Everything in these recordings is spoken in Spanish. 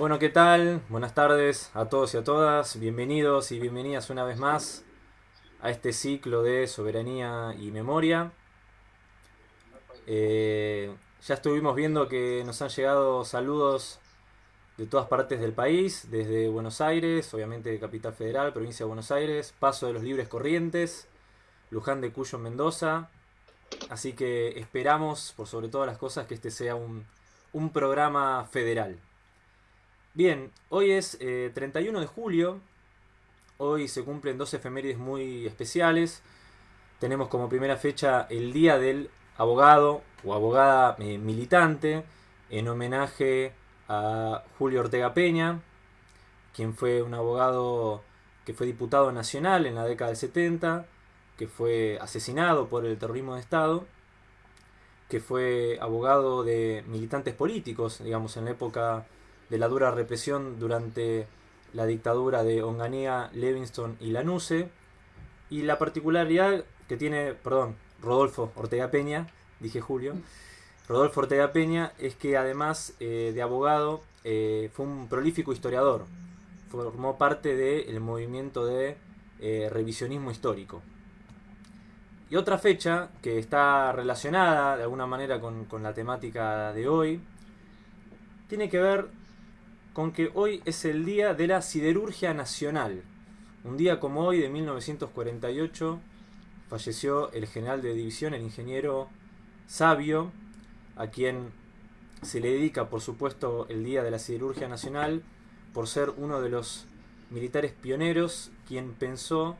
Bueno, ¿qué tal? Buenas tardes a todos y a todas. Bienvenidos y bienvenidas una vez más a este ciclo de soberanía y memoria. Eh, ya estuvimos viendo que nos han llegado saludos de todas partes del país, desde Buenos Aires, obviamente Capital Federal, provincia de Buenos Aires, Paso de los Libres Corrientes, Luján de Cuyo, Mendoza. Así que esperamos, por sobre todas las cosas, que este sea un, un programa federal. Bien, hoy es 31 eh, de julio, hoy se cumplen dos efemérides muy especiales. Tenemos como primera fecha el Día del Abogado o Abogada eh, Militante, en homenaje a Julio Ortega Peña, quien fue un abogado que fue diputado nacional en la década del 70, que fue asesinado por el terrorismo de Estado, que fue abogado de militantes políticos, digamos, en la época de la dura represión durante la dictadura de Onganía, Levingston y Lanuse. Y la particularidad que tiene, perdón, Rodolfo Ortega Peña, dije Julio, Rodolfo Ortega Peña es que además eh, de abogado eh, fue un prolífico historiador. Formó parte del movimiento de eh, revisionismo histórico. Y otra fecha que está relacionada de alguna manera con, con la temática de hoy tiene que ver con que hoy es el día de la siderurgia nacional. Un día como hoy de 1948 falleció el general de división, el ingeniero Sabio, a quien se le dedica por supuesto el día de la siderurgia nacional por ser uno de los militares pioneros quien pensó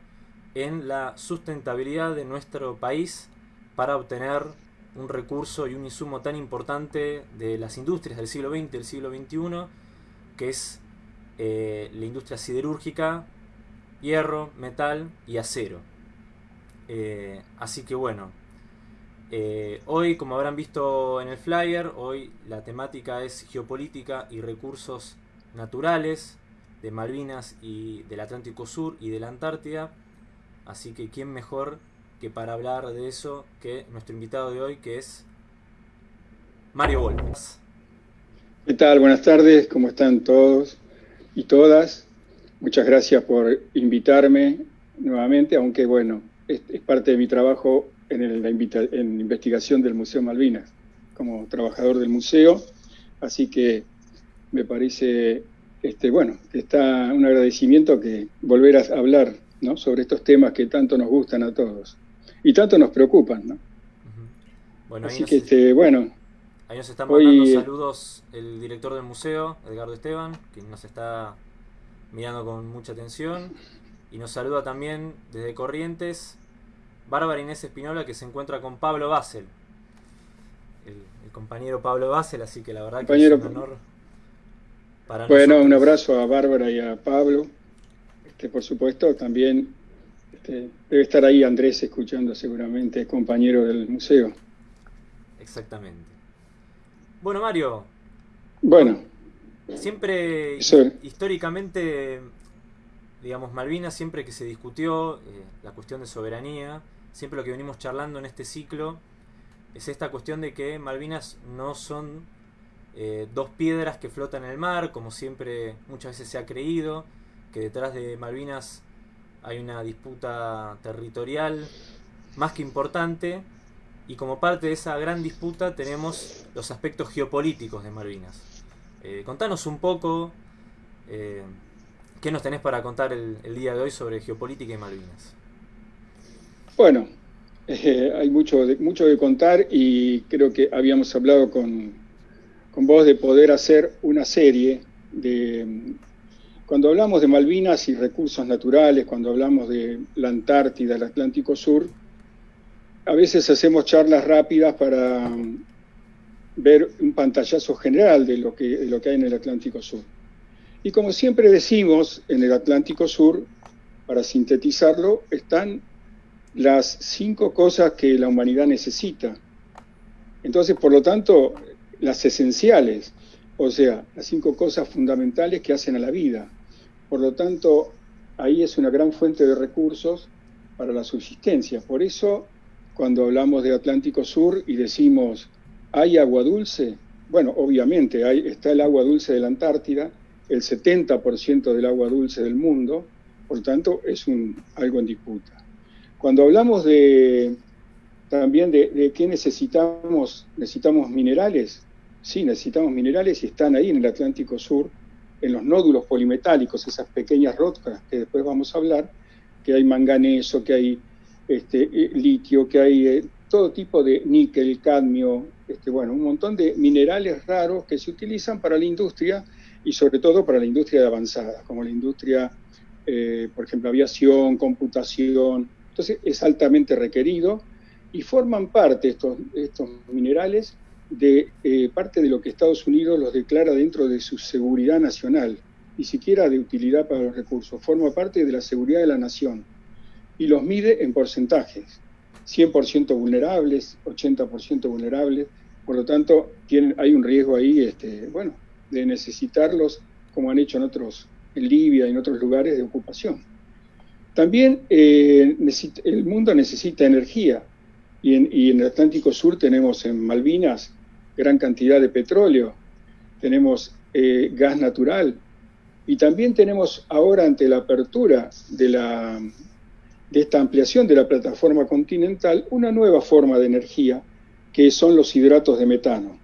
en la sustentabilidad de nuestro país para obtener un recurso y un insumo tan importante de las industrias del siglo XX y del siglo XXI que es eh, la industria siderúrgica, hierro, metal y acero. Eh, así que bueno, eh, hoy como habrán visto en el flyer, hoy la temática es geopolítica y recursos naturales de Malvinas y del Atlántico Sur y de la Antártida. Así que quién mejor que para hablar de eso que nuestro invitado de hoy que es Mario Volpes. ¿Qué tal? Buenas tardes, ¿cómo están todos y todas? Muchas gracias por invitarme nuevamente, aunque bueno, es, parte de mi trabajo en, la investigación del Museo Malvinas, como trabajador del museo, así que me parece, este, bueno, está un agradecimiento que volver a hablar ¿no? sobre estos temas que tanto nos gustan a todos y tanto nos preocupan, ¿no? Bueno, así que, este, bueno, Ahí nos está mandando saludos el director del museo, Edgardo Esteban, quien nos está mirando con mucha atención. Y nos saluda también desde Corrientes Bárbara Inés Espinola, que se encuentra con Pablo Basel. El, compañero Pablo Basel, así que la verdad que es un honor para Bueno, un abrazo a Bárbara y a Pablo. Este, por supuesto, también este, debe estar ahí Andrés escuchando seguramente, compañero del museo. Exactamente. Bueno, Mario. Bueno. Siempre, históricamente, digamos, Malvinas, siempre que se discutió eh, la cuestión de soberanía, siempre lo que venimos charlando en este ciclo es esta cuestión de que Malvinas no son eh, dos piedras que flotan en el mar, como siempre muchas veces se ha creído, que detrás de Malvinas hay una disputa territorial más que importante y como parte de esa gran disputa tenemos los aspectos geopolíticos de Malvinas. Eh, contanos un poco eh, qué nos tenés para contar el, día de hoy sobre geopolítica y Malvinas. Bueno, eh, hay mucho mucho de contar y creo que habíamos hablado con, con vos de poder hacer una serie de... Cuando hablamos de Malvinas y recursos naturales, cuando hablamos de la Antártida, el Atlántico Sur, a veces hacemos charlas rápidas para ver un pantallazo general de lo, que, lo que hay en el Atlántico Sur. Y como siempre decimos, en el Atlántico Sur, para sintetizarlo, están las cinco cosas que la humanidad necesita. Entonces, por lo tanto, las esenciales, o sea, las cinco cosas fundamentales que hacen a la vida. Por lo tanto, ahí es una gran fuente de recursos para la subsistencia. Por eso cuando hablamos de Atlántico Sur y decimos, ¿hay agua dulce? Bueno, obviamente, hay, está el agua dulce de la Antártida, el 70% del agua dulce del mundo, por tanto es un, algo en disputa. Cuando hablamos de, también de, de qué necesitamos, necesitamos minerales, sí, necesitamos minerales y están ahí en el Atlántico Sur, en los nódulos polimetálicos, esas pequeñas rocas que después vamos a hablar, que hay manganeso, que hay este, eh, litio, que hay eh, todo tipo de níquel, cadmio, este, bueno, un montón de minerales raros que se utilizan para la industria y sobre todo para la industria de avanzada, como la industria, eh, por ejemplo, aviación, computación. Entonces es altamente requerido y forman parte estos, estos minerales de eh, parte de lo que Estados Unidos los declara dentro de su seguridad nacional, ni siquiera de utilidad para los recursos, forma parte de la seguridad de la nación y los mide en porcentajes, 100% vulnerables, 80% vulnerables, por lo tanto hay un riesgo ahí, este, bueno, de necesitarlos como han hecho en otros, en Libia y en otros lugares de ocupación. También eh, el mundo necesita energía. Y en, el Atlántico Sur tenemos en Malvinas gran cantidad de petróleo, tenemos eh, gas natural. Y también tenemos ahora ante la apertura de esta ampliación de la plataforma continental una nueva forma de energía que son los hidratos de metano.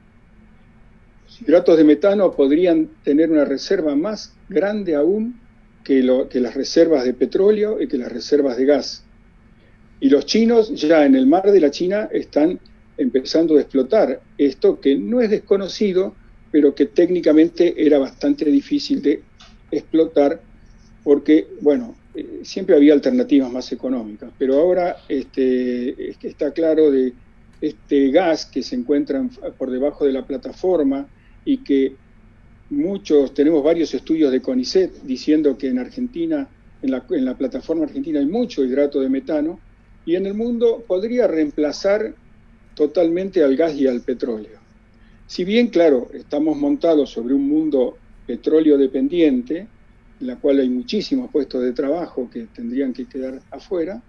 Los hidratos de metano podrían tener una reserva más grande aún que, las reservas de petróleo y que las reservas de gas. Y los chinos ya en el mar de la China están empezando a explotar esto que no es desconocido, pero que técnicamente era bastante difícil de explotar porque, bueno, eh, siempre había alternativas más económicas, pero ahora este, está claro de este gas que se encuentra por debajo de la plataforma y que muchos, tenemos varios estudios de CONICET diciendo que en Argentina, en la, en la plataforma argentina hay mucho hidrato de metano y en el mundo podría reemplazar totalmente al gas y al petróleo. Si bien, claro, estamos montados sobre un mundo petróleo dependiente, en la cual hay muchísimos puestos de trabajo que tendrían que quedar afuera,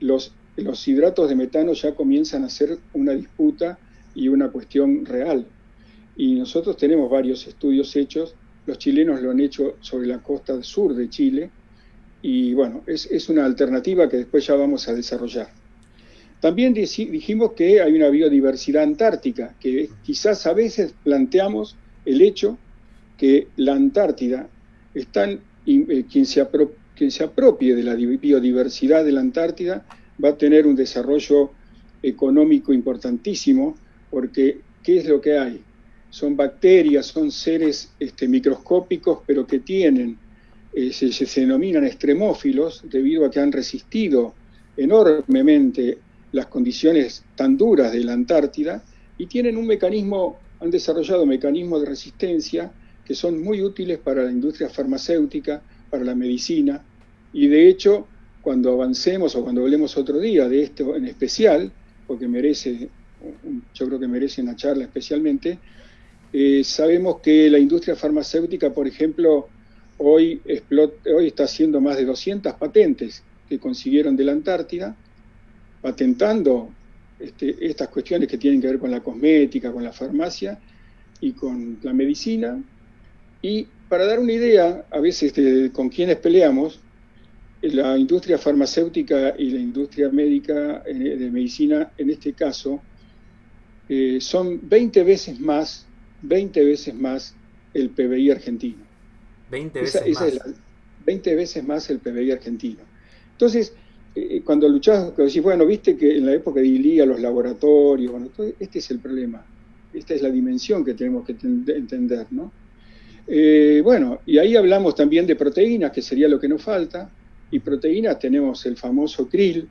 los, los hidratos de metano ya comienzan a ser una disputa y una cuestión real. Y nosotros tenemos varios estudios hechos, los chilenos lo han hecho sobre la costa sur de Chile, y bueno, es, es una alternativa que después ya vamos a desarrollar. También dijimos que hay una biodiversidad antártica, que quizás a veces planteamos el hecho que la Antártida, están, eh, quien, se quien se apropie de la biodiversidad de la Antártida va a tener un desarrollo económico importantísimo, porque ¿qué es lo que hay? Son bacterias, son seres este, microscópicos, pero que tienen, eh, se, se denominan extremófilos, debido a que han resistido enormemente las condiciones tan duras de la Antártida y tienen un mecanismo, han desarrollado mecanismos de resistencia que son muy útiles para la industria farmacéutica, para la medicina y de hecho cuando avancemos o cuando hablemos otro día de esto en especial, porque merece, yo creo que merece una charla especialmente, eh, sabemos que la industria farmacéutica, por ejemplo, hoy, hoy está haciendo más de 200 patentes que consiguieron de la Antártida, patentando este, estas cuestiones que tienen que ver con la cosmética, con la farmacia y con la medicina. Y para dar una idea, a veces de, con quienes peleamos, la industria farmacéutica y la industria médica eh, de medicina, en este caso, eh, son 20 veces más, 20 veces más el PBI argentino. 20 veces más. 20 veces más el PBI argentino. Entonces, eh, cuando luchás, decís, bueno, viste que en la época de Ilía los laboratorios, bueno, este es el problema, esta es la dimensión que tenemos que entender, ¿no? Eh, bueno, y ahí hablamos también de proteínas, que sería lo que nos falta, y proteínas tenemos el famoso krill,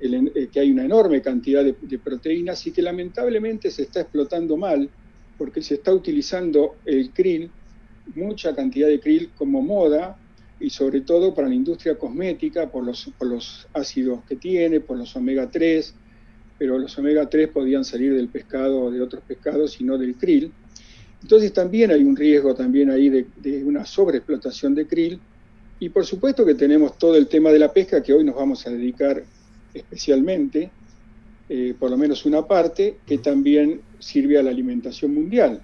eh, que hay una enorme cantidad de, proteínas y que lamentablemente se está explotando mal, porque se está utilizando el krill, mucha cantidad de krill como moda, y sobre todo para la industria cosmética por los, por los ácidos que tiene, por los omega 3, pero los omega 3 podían salir del pescado o de otros pescados y no del krill. Entonces también hay un riesgo también ahí de una sobreexplotación de krill y por supuesto que tenemos todo el tema de la pesca que hoy nos vamos a dedicar especialmente, eh, por lo menos una parte, que también sirve a la alimentación mundial.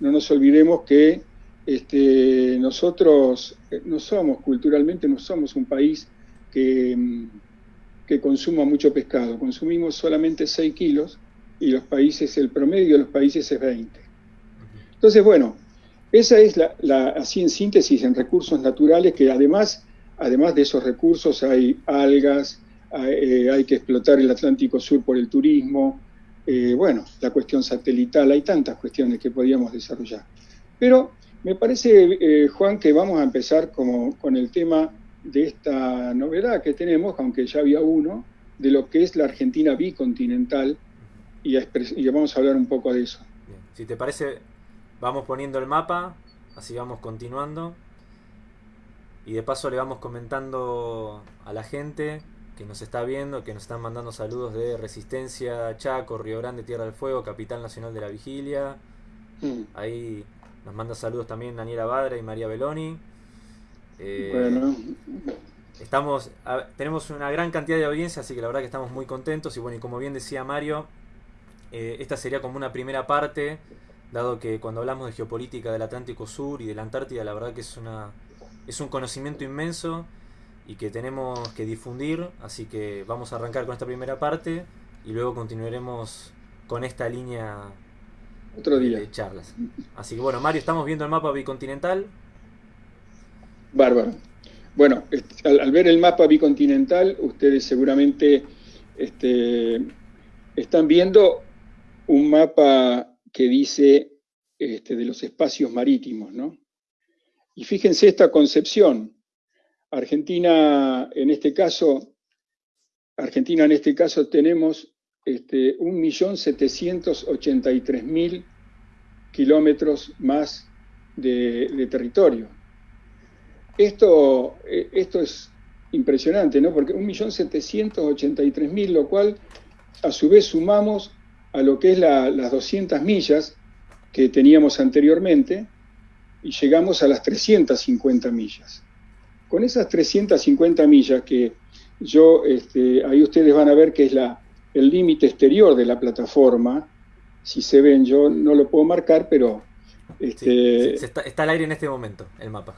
No nos olvidemos que este, nosotros no somos, culturalmente no somos un país que, que consuma mucho pescado, consumimos solamente 6 kilos y los países, el promedio de los países es 20. Entonces, bueno, esa es la, así en síntesis, en recursos naturales, que además, además de esos recursos hay algas, hay, eh, que explotar el Atlántico Sur por el turismo, eh, bueno, la cuestión satelital, hay tantas cuestiones que podríamos desarrollar. Pero me parece, eh, Juan, que vamos a empezar como, con el tema de esta novedad que tenemos, aunque ya había uno, de lo que es la Argentina bicontinental, y, y vamos a hablar un poco de eso. Si te parece, Vamos poniendo el mapa, así vamos continuando. Y de paso le vamos comentando a la gente que nos está viendo, que nos están mandando saludos de Resistencia, Chaco, Río Grande, Tierra del Fuego, Capital Nacional de la Vigilia. Mm. Ahí nos manda saludos también Daniela Badra y María Beloni. Eh, bueno. Estamos, tenemos una gran cantidad de audiencia, así que la verdad que estamos muy contentos. Y bueno, y como bien decía Mario, eh, esta sería como una primera parte dado que cuando hablamos de geopolítica del Atlántico Sur y de la Antártida, la verdad que es, una, es un conocimiento inmenso y que tenemos que difundir, así que vamos a arrancar con esta primera parte y luego continuaremos con esta línea Otro día. de charlas. Así que bueno, Mario, estamos viendo el mapa bicontinental. Bárbaro. Bueno, al, ver el mapa bicontinental, ustedes seguramente este, están viendo un mapa que dice este, de los espacios marítimos, ¿no? Y fíjense esta concepción. Argentina, en este caso, Argentina en este caso tenemos este, 1.783.000 kilómetros más de, territorio. Esto, eh, esto es impresionante, ¿no? Porque 1.783.000, lo cual a su vez sumamos a lo que es las 200 millas que teníamos anteriormente y llegamos a las 350 millas. Con esas 350 millas que yo, este, ahí ustedes van a ver que es la, el límite exterior de la plataforma, si se ven, yo no lo puedo marcar, pero... Este, está, está, al aire en este momento, el mapa.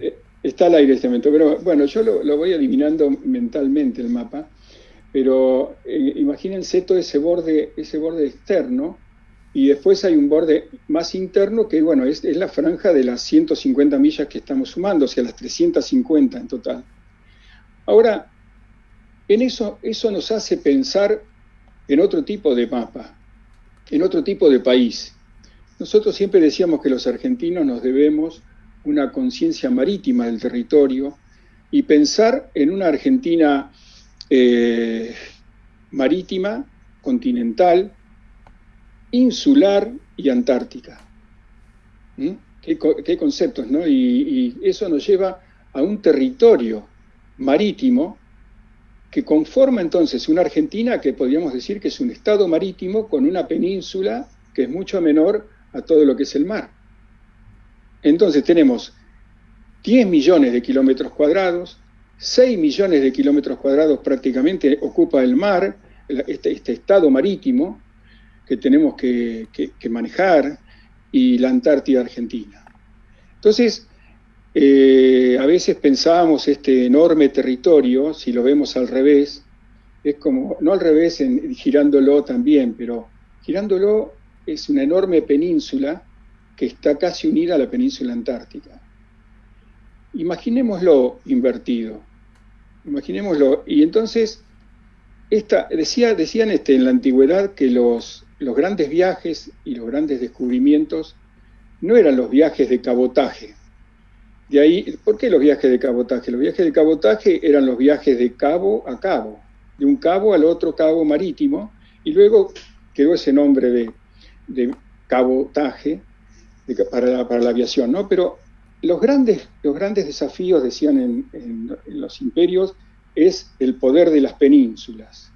Eh, está al aire en este momento, pero bueno, yo lo, lo voy adivinando mentalmente el mapa. Pero eh, imagínense todo ese borde, ese borde externo, y después hay un borde más interno que, bueno, es, la franja de las 150 millas que estamos sumando, o sea, las 350 en total. Ahora, en eso, eso nos hace pensar en otro tipo de mapa, en otro tipo de país. Nosotros siempre decíamos que los argentinos nos debemos una conciencia marítima del territorio y pensar en una Argentina eh, marítima, continental, insular y antártica. ¿Mm? ¿Qué, conceptos, ¿no? Y, eso nos lleva a un territorio marítimo que conforma entonces una Argentina que podríamos decir que es un estado marítimo con una península que es mucho menor a todo lo que es el mar. Entonces tenemos 10 millones de kilómetros cuadrados, 6 millones de kilómetros cuadrados prácticamente ocupa el mar, este, este estado marítimo que tenemos que, manejar, y la Antártida Argentina. Entonces, eh, a veces pensábamos este enorme territorio, si lo vemos al revés, es como, no al revés, en, girándolo también, pero girándolo es una enorme península que está casi unida a la península antártica. Imaginémoslo invertido. Imaginémoslo. Y entonces, esta, decía, decían este, en la antigüedad que los, los grandes viajes y los grandes descubrimientos no eran los viajes de cabotaje. De ahí, ¿por qué los viajes de cabotaje? Los viajes de cabotaje eran los viajes de cabo a cabo, de un cabo al otro cabo marítimo, y luego quedó ese nombre de, de cabotaje para, la, para la aviación, ¿no? Pero los grandes, los grandes desafíos, decían en, los imperios, es el poder de las penínsulas.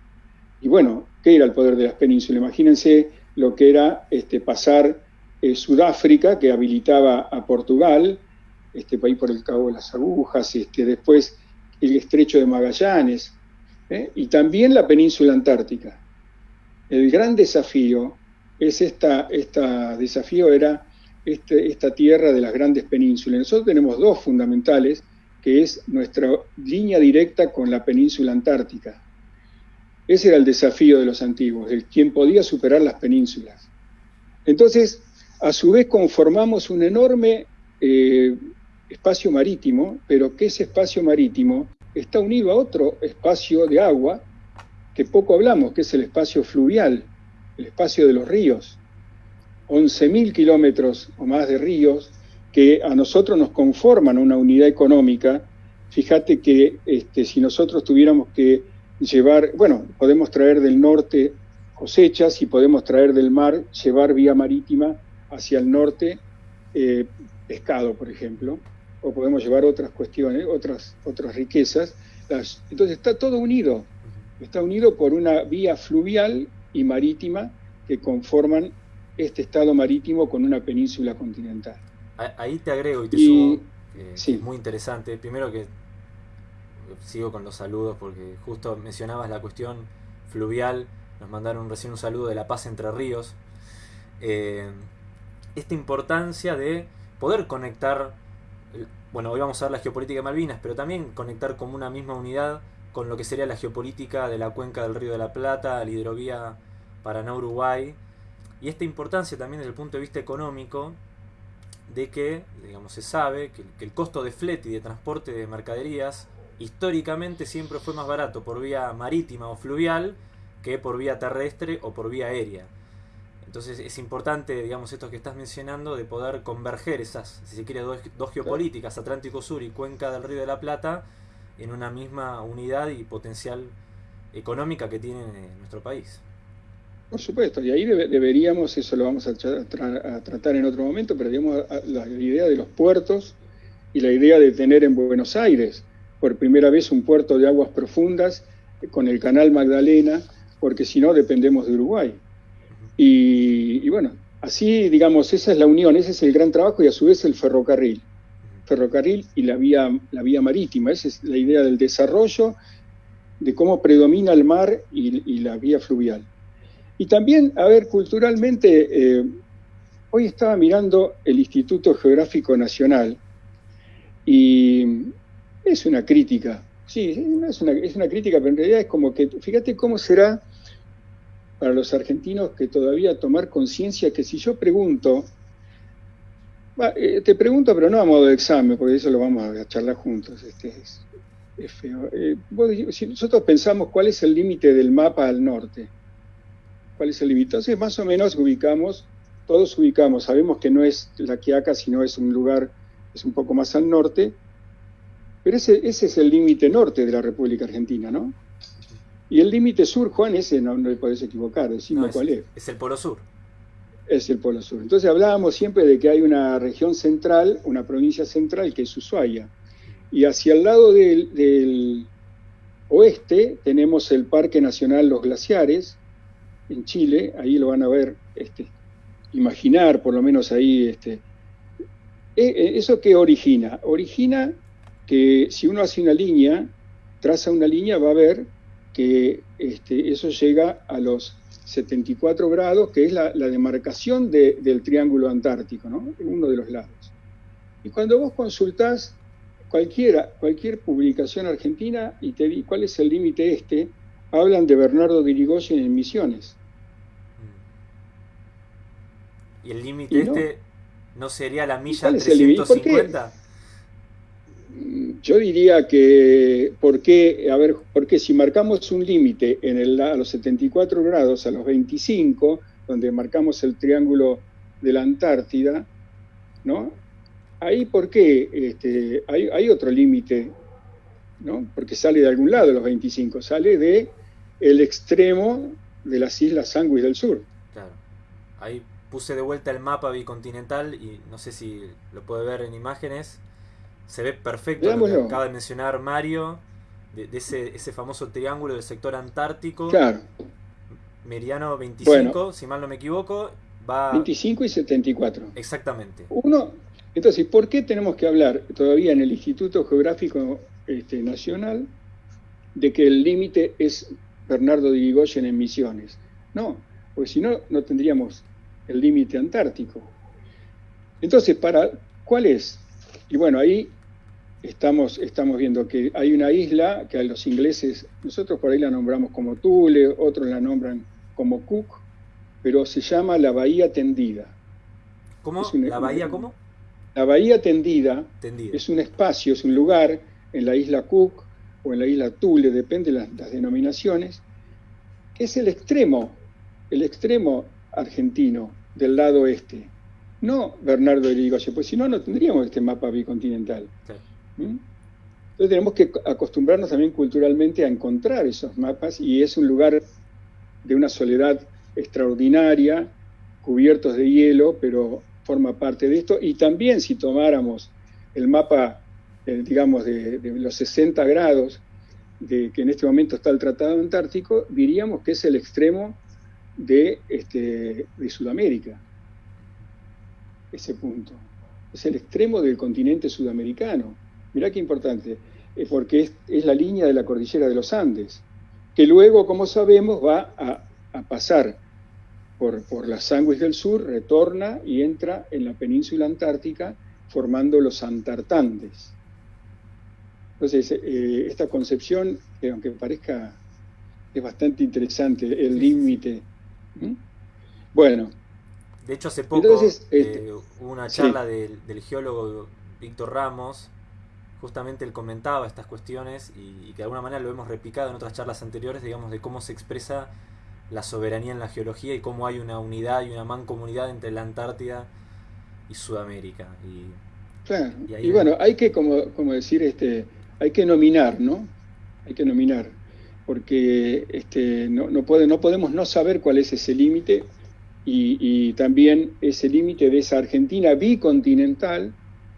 Y bueno, ¿qué era el poder de las penínsulas? Imagínense lo que era este, pasar eh, Sudáfrica, que habilitaba a Portugal, este país por el Cabo de las Agujas, este, después el estrecho de Magallanes, ¿eh? y también la península antártica. El gran desafío es esta, esta desafío era este, esta tierra de las grandes penínsulas. Nosotros tenemos dos fundamentales, que es nuestra línea directa con la península antártica. Ese era el desafío de los antiguos, el quien podía superar las penínsulas. Entonces, a su vez conformamos un enorme eh, espacio marítimo, pero que ese espacio marítimo está unido a otro espacio de agua que poco hablamos, que es el espacio fluvial, el espacio de los ríos. 11.000 kilómetros o más de ríos que a nosotros nos conforman una unidad económica. Fíjate que este, si nosotros tuviéramos que llevar, bueno, podemos traer del norte cosechas y podemos traer del mar, llevar vía marítima hacia el norte eh, pescado, por ejemplo, o podemos llevar otras cuestiones, otras, otras riquezas. entonces está todo unido, está unido por una vía fluvial y marítima que conforman este estado marítimo con una península continental. Ahí te agrego y te subo, es muy interesante. Primero que sigo con los saludos porque justo mencionabas la cuestión fluvial, nos mandaron recién un saludo de La Paz Entre Ríos. Eh, esta importancia de poder conectar, bueno, hoy vamos a ver la geopolítica de Malvinas, pero también conectar como una misma unidad con lo que sería la geopolítica de la cuenca del Río de la Plata, la hidrovía Paraná-Uruguay, y esta importancia también desde el punto de vista económico de que, digamos, se sabe que, el costo de flete y de transporte de mercaderías históricamente siempre fue más barato por vía marítima o fluvial que por vía terrestre o por vía aérea. Entonces es importante, digamos, esto que estás mencionando, de poder converger esas, si se quiere, dos, dos geopolíticas, Atlántico Sur y Cuenca del Río de la Plata, en una misma unidad y potencial económica que tiene nuestro país. Por supuesto, y ahí deberíamos, eso lo vamos a, tratar en otro momento, pero digamos la idea de los puertos y la idea de tener en Buenos Aires por primera vez un puerto de aguas profundas con el canal Magdalena, porque si no dependemos de Uruguay. Y, bueno, así digamos, esa es la unión, ese es el gran trabajo y a su vez el ferrocarril. Ferrocarril y la vía, la vía marítima, esa es la idea del desarrollo, de cómo predomina el mar y la vía fluvial. Y también, a ver, culturalmente, eh, hoy estaba mirando el Instituto Geográfico Nacional y es una crítica, sí, es una, es una crítica, pero en realidad es como que, fíjate cómo será para los argentinos que todavía tomar conciencia que si yo pregunto, eh, te pregunto, pero no a modo de examen, porque eso lo vamos a charlar juntos, este es, feo. Eh, si nosotros pensamos cuál es el límite del mapa al norte, cuál es el límite. Entonces, más o menos ubicamos, todos ubicamos, sabemos que no es la Quiaca, sino es un lugar, es un poco más al norte, pero ese, ese es el límite norte de la República Argentina, ¿no? Y el límite sur, Juan, ese no, no le podés equivocar, decimos cuál es. Es el Polo Sur. Es el Polo Sur. Entonces hablábamos siempre de que hay una región central, una provincia central que es Ushuaia. Y hacia el lado del, del oeste tenemos el Parque Nacional Los Glaciares, en Chile, ahí lo van a ver, este, imaginar por lo menos ahí, este, e, e, ¿eso qué origina? Origina que si uno hace una línea, traza una línea, va a ver que este, eso llega a los 74 grados, que es la, demarcación del triángulo antártico, ¿no? uno de los lados. Y cuando vos consultás cualquiera, cualquier publicación argentina y te di cuál es el límite este, hablan de Bernardo de Irigoyen en Misiones. ¿Y el límite este no sería la milla 350? Yo diría que, ¿por qué? A ver, porque si marcamos un límite a los 74 grados, a los 25, donde marcamos el triángulo de la Antártida, ¿no? Ahí, ¿por qué? Este, hay, hay otro límite ¿no? porque sale de algún lado los 25, sale de el extremo de las islas Sandwich del sur. Claro. Ahí puse de vuelta el mapa bicontinental y no sé si lo puede ver en imágenes. Se ve perfecto lo que acaba de mencionar Mario, de, ese, ese, famoso triángulo del sector antártico. Claro. Meridiano 25, si mal no me equivoco, va... 25 y 74. Exactamente. Uno, entonces, ¿por qué tenemos que hablar todavía en el Instituto Geográfico este, nacional de que el límite es Bernardo de Irigoyen en Misiones. No, porque si no, no tendríamos el límite antártico. Entonces, para, ¿cuál es? Y bueno, ahí estamos, estamos viendo que hay una isla que a los ingleses, nosotros por ahí la nombramos como Thule, otros la nombran como Cook, pero se llama la Bahía Tendida. ¿Cómo? ¿La Bahía cómo? La Bahía Tendida, es un espacio, es un lugar en la isla Cook o en la isla Thule, depende de las, denominaciones, que es el extremo, el extremo argentino del lado este. No Bernardo Irigoyen, pues si no, no tendríamos este mapa bicontinental. ¿Mm? Entonces tenemos que acostumbrarnos también culturalmente a encontrar esos mapas y es un lugar de una soledad extraordinaria, cubiertos de hielo, pero forma parte de esto. Y también si tomáramos el mapa, eh, digamos, de, los 60 grados de que en este momento está el Tratado Antártico, diríamos que es el extremo de, este, de Sudamérica, ese punto. Es el extremo del continente sudamericano. Mirá qué importante, eh, porque es, la línea de la cordillera de los Andes, que luego, como sabemos, va a, pasar por, por las Sanguis del Sur, retorna y entra en la península antártica formando los Antartandes. Entonces, eh, esta concepción, que aunque parezca, es bastante interesante, el límite. Bueno. De hecho, hace poco Entonces, eh, este, hubo una charla del, geólogo Víctor Ramos, justamente él comentaba estas cuestiones y, y, que de alguna manera lo hemos replicado en otras charlas anteriores, digamos, de cómo se expresa la soberanía en la geología y cómo hay una unidad y una mancomunidad entre la Antártida y Sudamérica. Y, claro. Y, bueno, hay que, como, como, decir, este, hay que nominar, ¿no? Hay que nominar, porque este, no, no, puede, no podemos no saber cuál es ese límite y, también ese límite de esa Argentina bicontinental,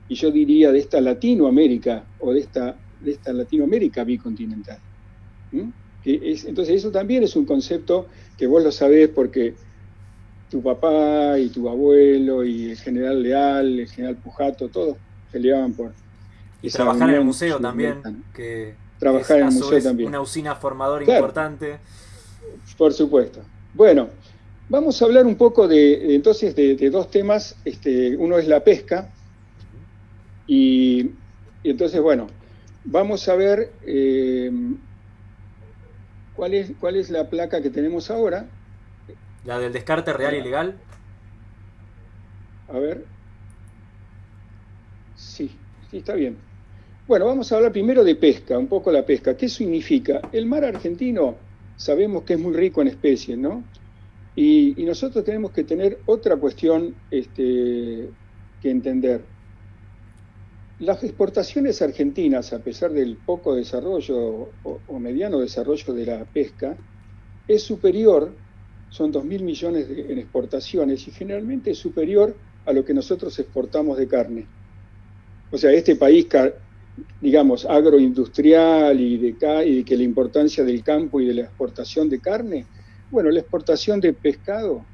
y yo diría de esta Latinoamérica o de esta, de esta Latinoamérica bicontinental entonces eso también es un concepto que vos lo sabés porque tu papá y tu abuelo y el general Leal, el general Pujato, todos peleaban por... Y trabajar en el museo también, que trabajar en el museo también. Una usina formadora importante. Por supuesto. Bueno, vamos a hablar un poco de entonces de, dos temas. Este, uno es la pesca y, entonces, bueno, vamos a ver eh, ¿Cuál es, ¿Cuál es la placa que tenemos ahora? ¿La del descarte real y legal? A ver. Sí, sí, está bien. Bueno, vamos a hablar primero de pesca, un poco la pesca. ¿Qué significa? El mar argentino sabemos que es muy rico en especies, ¿no? Y, nosotros tenemos que tener otra cuestión este, que entender. Las exportaciones argentinas, a pesar del poco desarrollo o, mediano desarrollo de la pesca, es superior, son 2.000 millones en exportaciones y generalmente es superior a lo que nosotros exportamos de carne. O sea, este país, digamos, agroindustrial y de, y de que la importancia del campo y de la exportación de carne, bueno, la exportación de pescado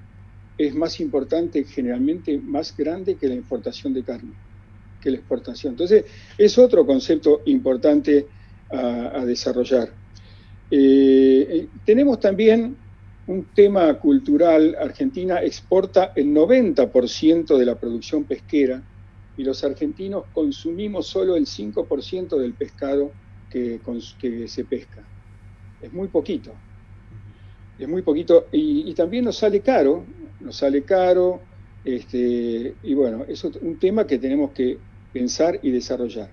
es más importante, generalmente más grande que la importación de carne la exportación. Entonces, es otro concepto importante a, desarrollar. Eh, tenemos también un tema cultural. Argentina exporta el 90% de la producción pesquera y los argentinos consumimos solo el 5% del pescado que, se pesca. Es muy poquito. Es muy poquito y, y también nos sale caro, nos sale caro, este, y bueno, es un tema que tenemos que pensar y desarrollar.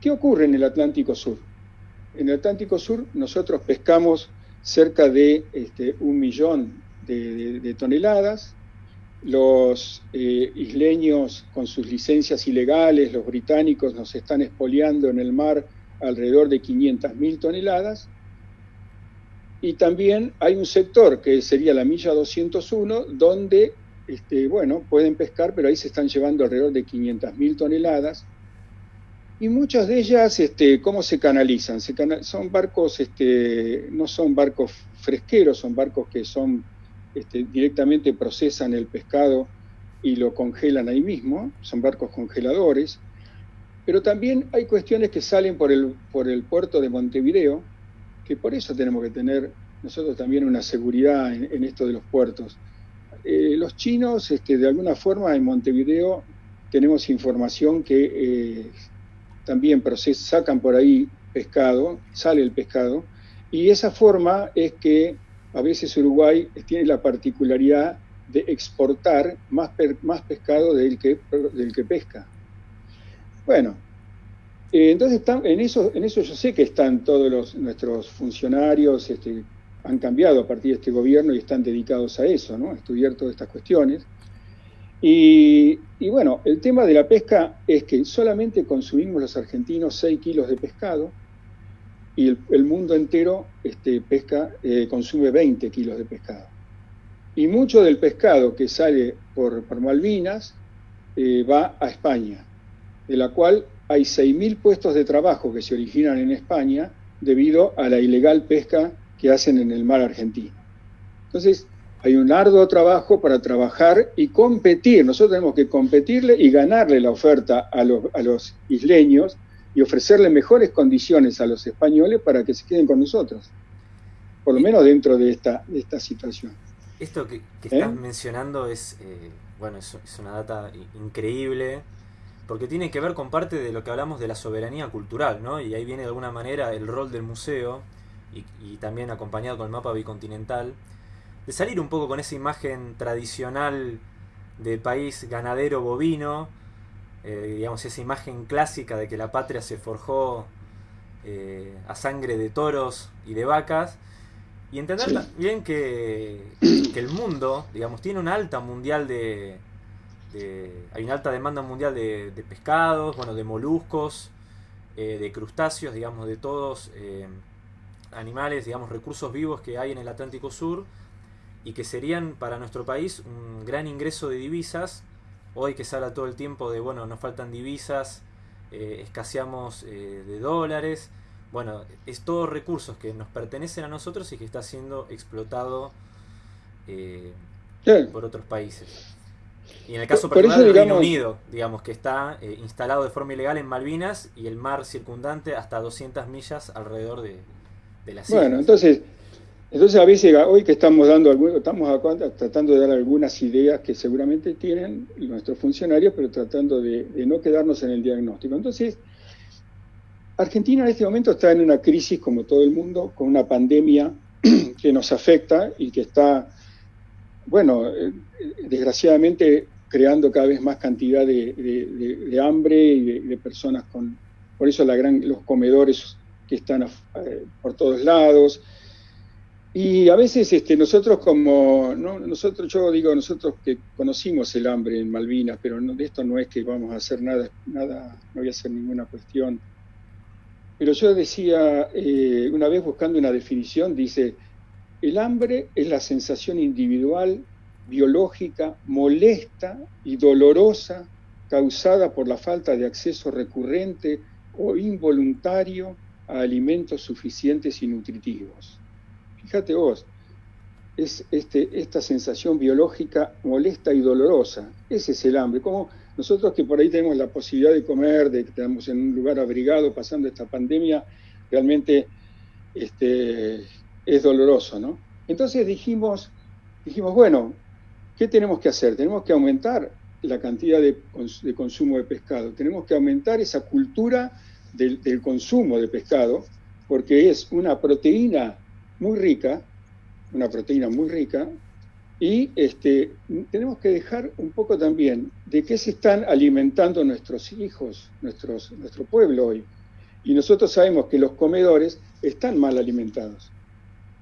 ¿Qué ocurre en el Atlántico Sur? En el Atlántico Sur nosotros pescamos cerca de este, un millón de, toneladas. Los eh, isleños con sus licencias ilegales, los británicos nos están expoliando en el mar alrededor de 500.000 toneladas. Y también hay un sector que sería la milla 201, donde este, bueno, pueden pescar, pero ahí se están llevando alrededor de 500.000 toneladas. Y muchas de ellas, este, ¿cómo se canalizan? son barcos, este, no son barcos fresqueros, son barcos que son este, directamente procesan el pescado y lo congelan ahí mismo, son barcos congeladores. Pero también hay cuestiones que salen por el, por el puerto de Montevideo, que por eso tenemos que tener nosotros también una seguridad en esto de los puertos. Eh, los chinos, este, de alguna forma, en Montevideo tenemos información que eh, también sacan por ahí pescado, sale el pescado, y esa forma es que a veces Uruguay tiene la particularidad de exportar más, más pescado del que, del que pesca. Bueno, eh, entonces en, eso, en eso yo sé que están todos los, nuestros funcionarios, este, han cambiado a partir de este gobierno y están dedicados a eso, ¿no? a estudiar todas estas cuestiones. Y, bueno, el tema de la pesca es que solamente consumimos los argentinos 6 kilos de pescado y el, mundo entero este, pesca, eh, consume 20 kilos de pescado. Y mucho del pescado que sale por, Malvinas eh, va a España, de la cual hay 6.000 puestos de trabajo que se originan en España debido a la ilegal pesca que hacen en el mar argentino. Entonces, hay un arduo trabajo para trabajar y competir. Nosotros tenemos que competirle y ganarle la oferta a los, isleños y ofrecerle mejores condiciones a los españoles para que se queden con nosotros, por lo menos dentro de esta, esta situación. Esto que, estás ¿Eh? mencionando es, eh, bueno, es, una data increíble, porque tiene que ver con parte de lo que hablamos de la soberanía cultural, ¿no? Y ahí viene de alguna manera el rol del museo, y, y también acompañado con el mapa bicontinental, de salir un poco con esa imagen tradicional de país ganadero bovino, eh, digamos esa imagen clásica de que la patria se forjó eh, a sangre de toros y de vacas, y entender también que, el mundo, digamos, tiene una alta mundial de, hay una alta demanda mundial de, pescados, bueno, de moluscos, eh, de crustáceos, digamos, de todos animales, digamos, recursos vivos que hay en el Atlántico Sur y que serían para nuestro país un gran ingreso de divisas. Hoy que se habla todo el tiempo de, bueno, nos faltan divisas, eh, escaseamos eh, de dólares. Bueno, es todos recursos que nos pertenecen a nosotros y que está siendo explotado eh, por otros países. Y en el caso particular del Reino Unido, digamos que está instalado de forma ilegal en Malvinas y el mar circundante hasta 200 millas alrededor de, de las Bueno, entonces entonces a veces hoy que estamos dando estamos tratando de dar algunas ideas que seguramente tienen nuestros funcionarios, pero tratando de, no quedarnos en el diagnóstico. Entonces, Argentina en este momento está en una crisis como todo el mundo, con una pandemia que nos afecta y que está, bueno, eh, desgraciadamente creando cada vez más cantidad de, hambre y de, personas con, por eso la gran, los comedores que están eh, por todos lados y a veces este, nosotros como, nosotros, yo digo nosotros que conocimos el hambre en Malvinas, pero de esto no es que vamos a hacer nada, nada, no voy a hacer ninguna cuestión. Pero yo decía, eh, una vez buscando una definición, dice, el hambre es la sensación individual, biológica, molesta y dolorosa causada por la falta de acceso recurrente o involuntario a alimentos suficientes y nutritivos fíjate vos, es este, esta sensación biológica molesta y dolorosa. Ese es el hambre. Como nosotros que por ahí tenemos la posibilidad de comer, de que estamos en un lugar abrigado pasando esta pandemia, realmente este, es doloroso, ¿no? Entonces dijimos, dijimos, bueno, ¿qué tenemos que hacer? Tenemos que aumentar la cantidad de, consumo de pescado, tenemos que aumentar esa cultura del consumo de pescado, porque es una proteína muy rica, una proteína muy rica, y este, tenemos que dejar un poco también de qué se están alimentando nuestros hijos, nuestro pueblo hoy. Y nosotros sabemos que los comedores están mal alimentados,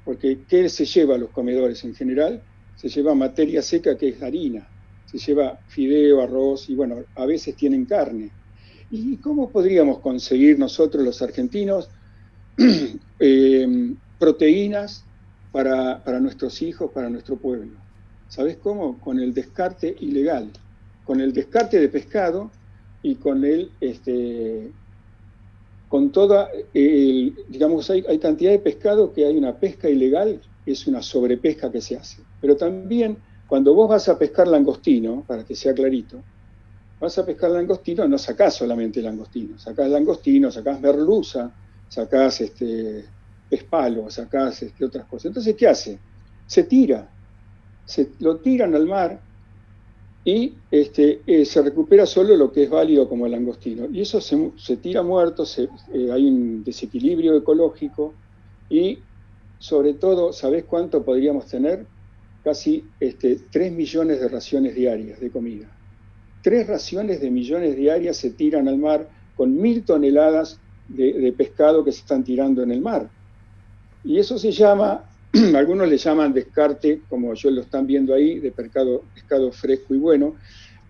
porque ¿qué se lleva a los comedores en general? Se lleva materia seca que es harina, se lleva fideo, arroz y bueno, a veces tienen carne. ¿Y cómo podríamos conseguir nosotros los argentinos eh, proteínas para, nuestros hijos, para nuestro pueblo. ¿Sabes cómo? Con el descarte ilegal, con el descarte de pescado y con el, este, con toda, el, digamos, hay, hay cantidad de pescado que hay una pesca ilegal, es una sobrepesca que se hace. Pero también cuando vos vas a pescar langostino, para que sea clarito, vas a pescar langostino, no sacás solamente langostino, sacás langostino, sacás merluza, sacás este, es palo, sacás este, otras cosas. Entonces, ¿qué hace? Se tira, se, lo tiran al mar y este, eh, se recupera solo lo que es válido como el langostino. Y eso se, tira muerto, eh, hay un desequilibrio ecológico y sobre todo, ¿sabés cuánto podríamos tener? Casi este, 3 millones de raciones diarias de comida. Tres raciones de millones diarias se tiran al mar con mil toneladas de, pescado que se están tirando en el mar. Y eso se llama, algunos le llaman descarte, como yo lo están viendo ahí, de pescado, fresco y bueno,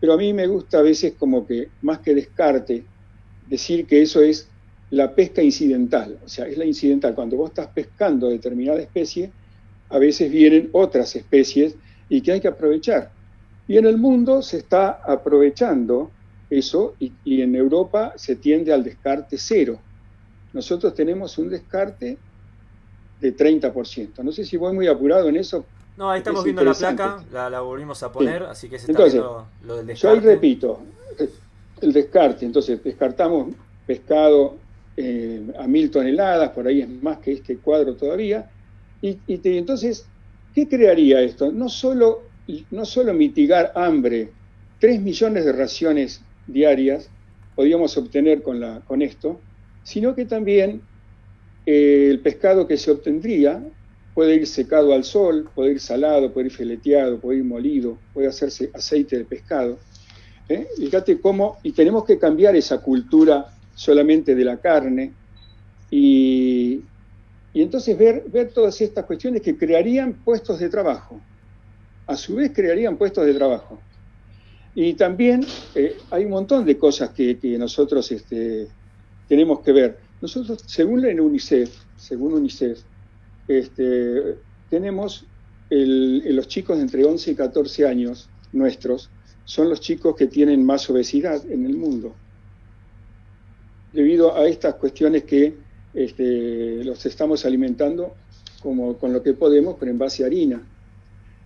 pero a mí me gusta a veces como que, más que descarte, decir que eso es la pesca incidental, o sea, es la incidental. Cuando vos estás pescando determinada especie, a veces vienen otras especies y que hay que aprovechar. Y en el mundo se está aprovechando eso y, y en Europa se tiende al descarte cero nosotros tenemos un descarte de 30%. No sé si voy muy apurado en eso. No, ahí estamos viendo la placa, la, volvimos a poner, así que se está viendo lo del descarte. Yo ahí repito, el descarte, entonces descartamos pescado eh, a mil toneladas, por ahí es más que este cuadro todavía, y, entonces, ¿qué crearía esto? No solo, no solo mitigar hambre, 3 millones de raciones diarias podríamos obtener con, la, con esto, sino que también eh, el pescado que se obtendría puede ir secado al sol, puede ir salado, puede ir fileteado, puede ir molido, puede hacerse aceite de pescado. ¿eh? Fíjate cómo, y tenemos que cambiar esa cultura solamente de la carne y, entonces ver, ver todas estas cuestiones que crearían puestos de trabajo. A su vez crearían puestos de trabajo. Y también eh, hay un montón de cosas que, que nosotros este, tenemos que ver. Nosotros, según la UNICEF, según UNICEF, este, tenemos los chicos de entre 11 y 14 años nuestros, son los chicos que tienen más obesidad en el mundo, debido a estas cuestiones que este, los estamos alimentando como, con lo que podemos, pero en base a harina.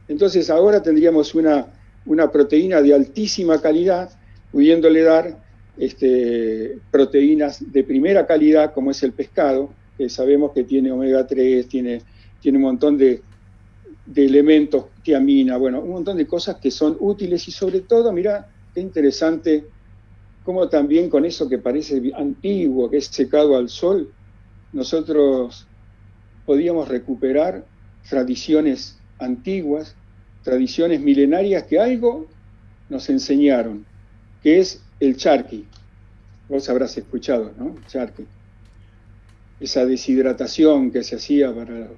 Entonces ahora tendríamos una, una proteína de altísima calidad, pudiéndole dar este, proteínas de primera calidad, como es el pescado, que sabemos que tiene omega 3, tiene, tiene un montón de, de elementos, tiamina, bueno, un montón de cosas que son útiles y sobre todo, mira, qué interesante como también con eso que parece antiguo, que es secado al sol, nosotros podíamos recuperar tradiciones antiguas, tradiciones milenarias que algo nos enseñaron, que es el charqui. Vos habrás escuchado, ¿no? Charqui. Esa deshidratación que se hacía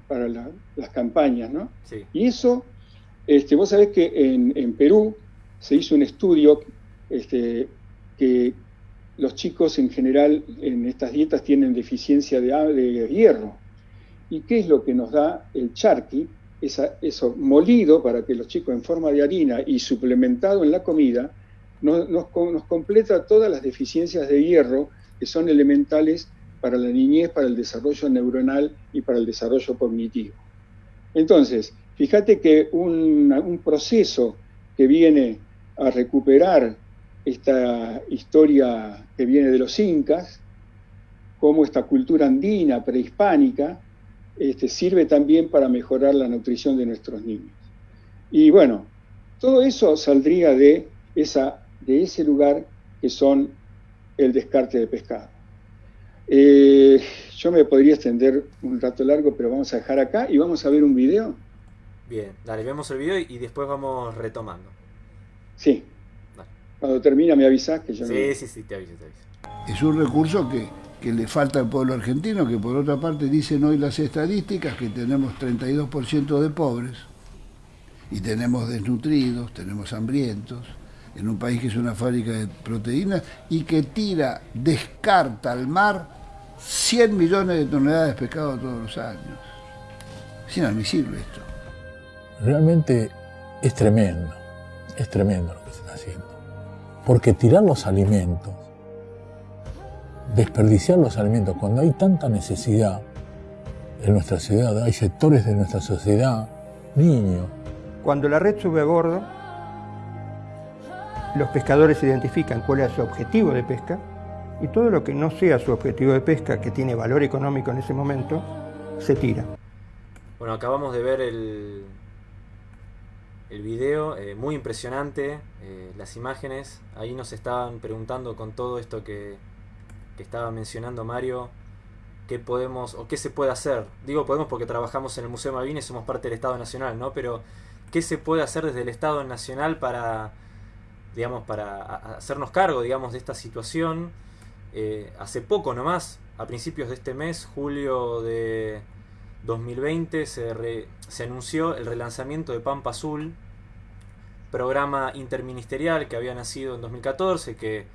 para, las campañas, ¿no? Sí. Y eso, este, vos sabés que en, Perú se hizo un estudio este, que los chicos en general en estas dietas tienen deficiencia de, de hierro. ¿Y qué es lo que nos da el charqui? eso molido para que los chicos en forma de harina y suplementado en la comida nos, completa todas las deficiencias de hierro que son elementales para la niñez, para el desarrollo neuronal y para el desarrollo cognitivo. Entonces, fíjate que un, un proceso que viene a recuperar esta historia que viene de los incas, como esta cultura andina prehispánica, este, sirve también para mejorar la nutrición de nuestros niños. Y bueno, todo eso saldría de esa de ese lugar que son el descarte de pescado. Eh, yo me podría extender un rato largo, pero vamos a dejar acá y vamos a ver un video. Bien, dale, vemos el video y después vamos retomando. Sí. Cuando termina me avisas que yo Sí, sí, sí, te aviso, te aviso. Es un recurso que, que le falta al pueblo argentino, que por otra parte dicen hoy las estadísticas que tenemos 32% de pobres y tenemos desnutridos, tenemos hambrientos en un país que es una fábrica de proteínas y que tira, descarta al mar 100 millones de toneladas de pescado todos los años. Es inadmisible esto. Realmente es tremendo, es tremendo lo que se está haciendo. Porque tirar los alimentos, desperdiciar los alimentos, cuando hay tanta necesidad en nuestra ciudad, hay sectores de nuestra sociedad, niños. Cuando la red sube a bordo, los pescadores identifican cuál es su objetivo de pesca y todo lo que no sea su objetivo de pesca, que tiene valor económico en ese momento, se tira. Bueno, acabamos de ver el, el video, muy impresionante, las imágenes. Ahí nos estaban preguntando con todo esto que, que estaba mencionando Mario, qué podemos o qué se puede hacer. Digo podemos porque trabajamos en el Museo Malvinas y somos parte del Estado Nacional, ¿no? Pero qué se puede hacer desde el Estado Nacional para, digamos, para hacernos cargo, digamos, de esta situación. Eh, hace poco nomás, a principios de este mes, julio de 2020, se, anunció el relanzamiento de Pampa Azul, programa interministerial que había nacido en 2014, que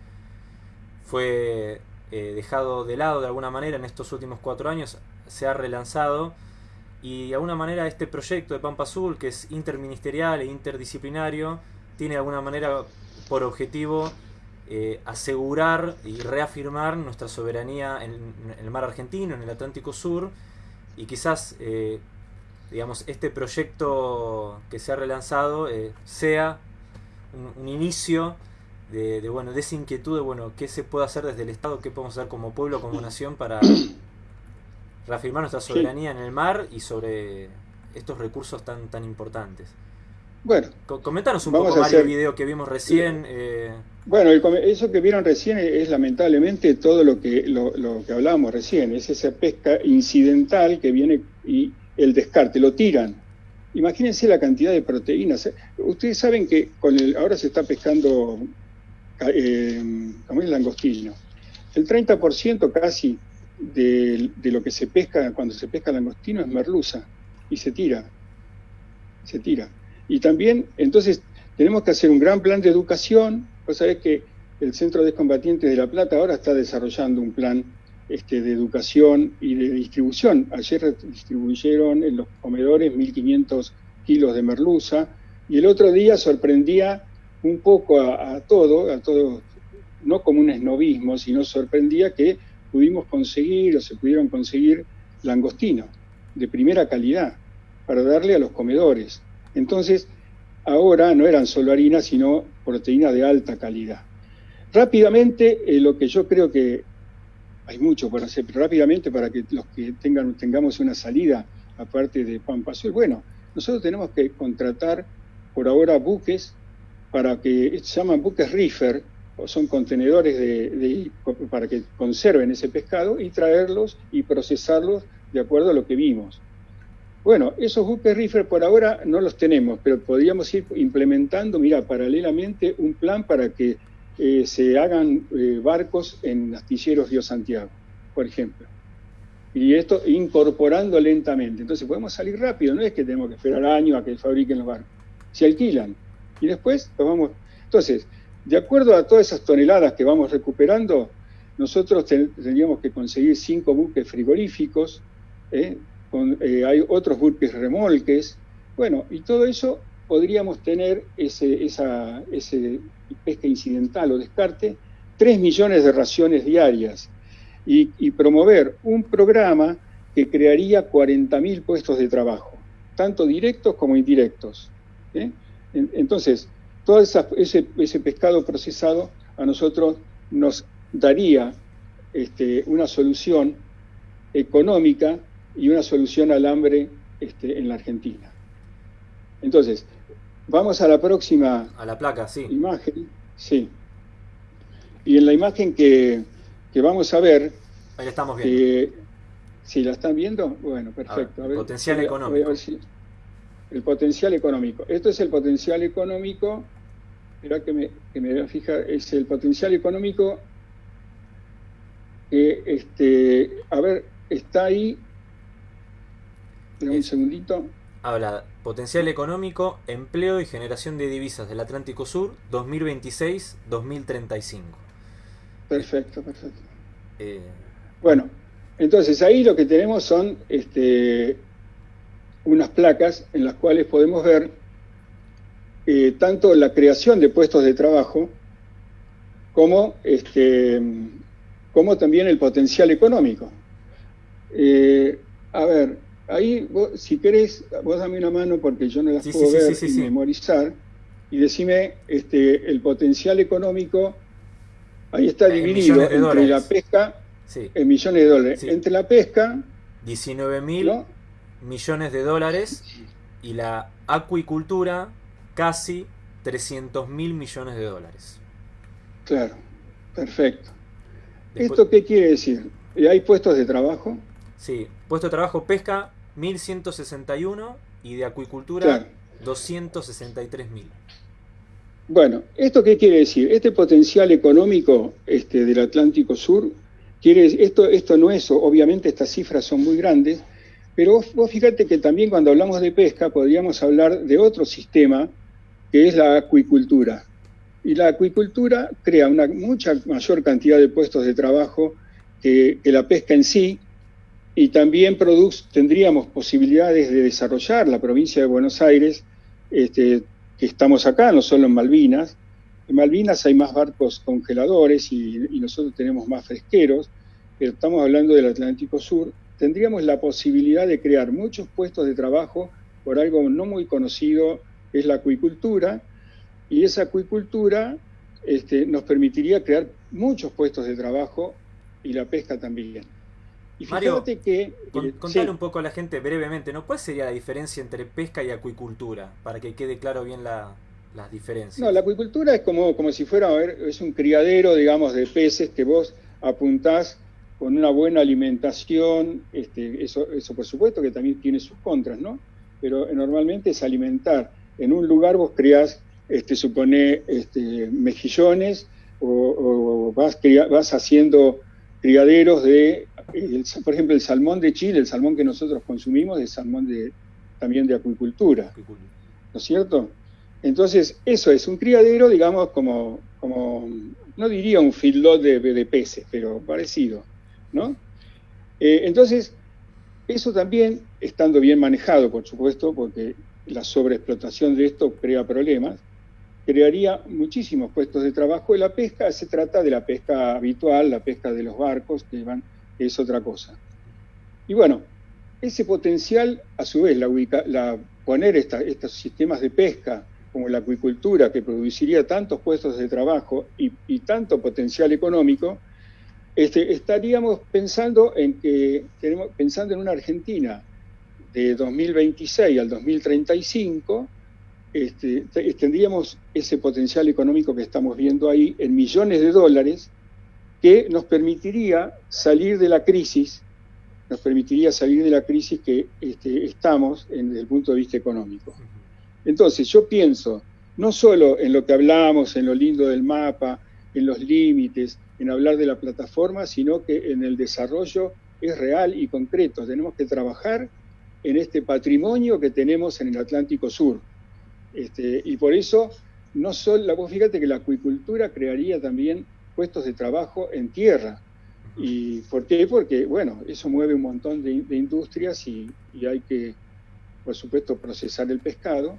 fue eh, dejado de lado de alguna manera en estos últimos cuatro años, se ha relanzado y de alguna manera este proyecto de Pampa Azul, que es interministerial e interdisciplinario, tiene de alguna manera por objetivo eh, asegurar y reafirmar nuestra soberanía en, el mar argentino, en el Atlántico Sur, y quizás, eh, digamos, este proyecto que se ha relanzado sea un, un inicio de, bueno, de esa inquietud de bueno, qué se puede hacer desde el Estado, qué podemos hacer como pueblo, como nación para reafirmar nuestra soberanía en el mar y sobre estos recursos tan, tan importantes. Bueno, comentanos un poco, Mario, el video que vimos recién. Eh... Bueno, eso que vieron recién es, lamentablemente todo lo que, lo, lo, que hablábamos recién, es esa pesca incidental que viene y el descarte, lo tiran. Imagínense la cantidad de proteínas. Ustedes saben que con el, ahora se está pescando eh, como el langostino. El 30% casi de, lo que se pesca cuando se pesca langostino es merluza y se tira, se tira. Y también, entonces, tenemos que hacer un gran plan de educación. Vos sabés que el Centro de Combatientes de La Plata ahora está desarrollando un plan este, de educación y de distribución. Ayer distribuyeron en los comedores 1.500 kilos de merluza y el otro día sorprendía un poco a, todo, a todo, no como un esnovismo, sino sorprendía que pudimos conseguir o se pudieron conseguir langostino de primera calidad para darle a los comedores. Entonces, ahora no eran solo harina, sino proteína de alta calidad. Rápidamente, eh, lo que yo creo que hay mucho por hacer, pero rápidamente para que los que tengan, tengamos una salida aparte de Pampa Azul, bueno, nosotros tenemos que contratar por ahora buques para que se llaman buques reefer, o son contenedores de, para que conserven ese pescado y traerlos y procesarlos de acuerdo a lo que vimos. Bueno, esos buques reefer por ahora no los tenemos, pero podríamos ir implementando, mira, paralelamente un plan para que eh, se hagan eh, barcos en astilleros Río Santiago, por ejemplo. Y esto incorporando lentamente. Entonces podemos salir rápido, no es que tenemos que esperar años a que fabriquen los barcos. Se alquilan, y después lo vamos... Entonces, de acuerdo a todas esas toneladas que vamos recuperando, nosotros tendríamos que conseguir cinco buques frigoríficos, ¿eh? Eh, hay otros buques remolques, bueno, y todo eso podríamos tener ese, esa, ese pesca incidental o descarte, tres millones de raciones diarias y, promover un programa que crearía 40.000 puestos de trabajo, tanto directos como indirectos. ¿eh? Entonces, todo ese, pescado procesado a nosotros nos daría este, una solución económica y una solución al hambre este, en la Argentina. Entonces, vamos a la próxima a la placa, sí. imagen. Sí. Y en la imagen que, vamos a ver... Ahí estamos viendo. Eh, ¿Sí la están viendo? Bueno, perfecto. potencial económico el potencial económico. Esto es el potencial económico, espera que me, que me voy a fijar, es el potencial económico que, este, a ver, está ahí, un segundito. Habla potencial económico, empleo y generación de divisas del Atlántico Sur 2026-2035. Perfecto, perfecto. Eh, bueno, entonces ahí lo que tenemos son este, unas placas en las cuales podemos ver eh, tanto la creación de puestos de trabajo como, este, como también el potencial económico. Eh, a ver, ahí si querés, vos dame una mano porque yo no las puedo ver y memorizar, y decime este, el potencial económico, ahí está dividido entre la pesca, en millones de dólares, entre la pesca... 19 mil millones de dólares y la acuicultura casi 300 mil millones de dólares. Claro, perfecto. ¿Esto qué quiere decir? ¿Hay puestos de trabajo? Sí, puesto de trabajo pesca 1161 y de acuicultura 263 mil. Bueno, ¿esto qué quiere decir? Este potencial económico este, del Atlántico Sur, quiere, esto, esto no es, obviamente estas cifras son muy grandes, pero vos, vos fíjate que también cuando hablamos de pesca podríamos hablar de otro sistema que es la acuicultura. Y la acuicultura crea una mucha mayor cantidad de puestos de trabajo que, la pesca en sí, y también tendríamos posibilidades de desarrollar la provincia de Buenos Aires, este, que estamos acá, no solo en Malvinas. En Malvinas hay más barcos congeladores y, y nosotros tenemos más fresqueros, pero estamos hablando del Atlántico Sur. Tendríamos la posibilidad de crear muchos puestos de trabajo por algo no muy conocido, que es la acuicultura, y esa acuicultura este, nos permitiría crear muchos puestos de trabajo y la pesca también. Y Mario, que, contale un poco a la gente brevemente, ¿no? ¿Cuál sería la diferencia entre pesca y acuicultura? Para que quede claro bien la, las diferencias. No, la acuicultura es como, como si fuera, a ver, es un criadero, digamos, de peces que vos apuntás con una buena alimentación, este, eso, eso por supuesto que también tiene sus contras, ¿no? Pero normalmente es alimentar. En un lugar vos criás este, supone este, mejillones o, vas, vas, haciendo criaderos de, por ejemplo, el salmón de Chile, el salmón que nosotros consumimos es salmón de, también de acuicultura, ¿no es cierto? Entonces, eso es un criadero, digamos, como, como no diría un feedlot de, de peces, pero parecido, ¿no? Eh, entonces, eso también, estando bien manejado, por supuesto, porque la sobreexplotación de esto crea problemas, crearía muchísimos puestos de trabajo. Y la pesca se trata de la pesca habitual, la pesca de los barcos, que, van, es otra cosa. Y bueno, ese potencial, a su vez, la, poner estos sistemas de pesca como la acuicultura, que produciría tantos puestos de trabajo y, tanto potencial económico, este, estaríamos pensando en que tenemos, pensando en una Argentina de 2026 al 2035 este, tendríamos ese potencial económico que estamos viendo ahí en millones de dólares que nos permitiría salir de la crisis, nos permitiría salir de la crisis que este, estamos en, desde el punto de vista económico. Entonces, yo pienso no solo en lo que hablamos, en lo lindo del mapa, en los límites, en hablar de la plataforma, sino que en el desarrollo es real y concreto. Tenemos que trabajar en este patrimonio que tenemos en el Atlántico Sur este, y por eso, no solo, vos fíjate que la acuicultura crearía también puestos de trabajo en tierra. ¿Y por qué? Porque, bueno, eso mueve un montón de, industrias y, hay que, por supuesto, procesar el pescado.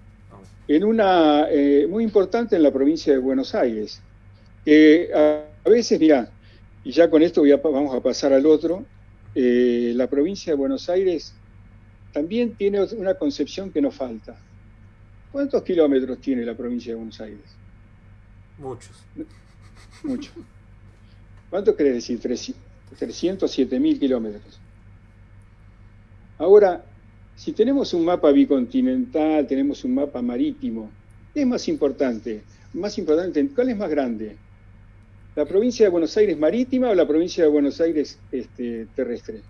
En una, eh, muy importante en la provincia de Buenos Aires, que a, veces, mira, y ya con esto vamos a pasar al otro, eh, la provincia de Buenos Aires también tiene una concepción que nos falta. ¿Cuántos kilómetros tiene la provincia de Buenos Aires? Muchos. Muchos. ¿Cuánto querés decir? 307 mil kilómetros. Ahora, si tenemos un mapa bicontinental, tenemos un mapa marítimo, ¿qué es más importante? Más importante, ¿cuál es más grande? ¿La provincia de Buenos Aires marítima o la provincia de Buenos Aires este, terrestre?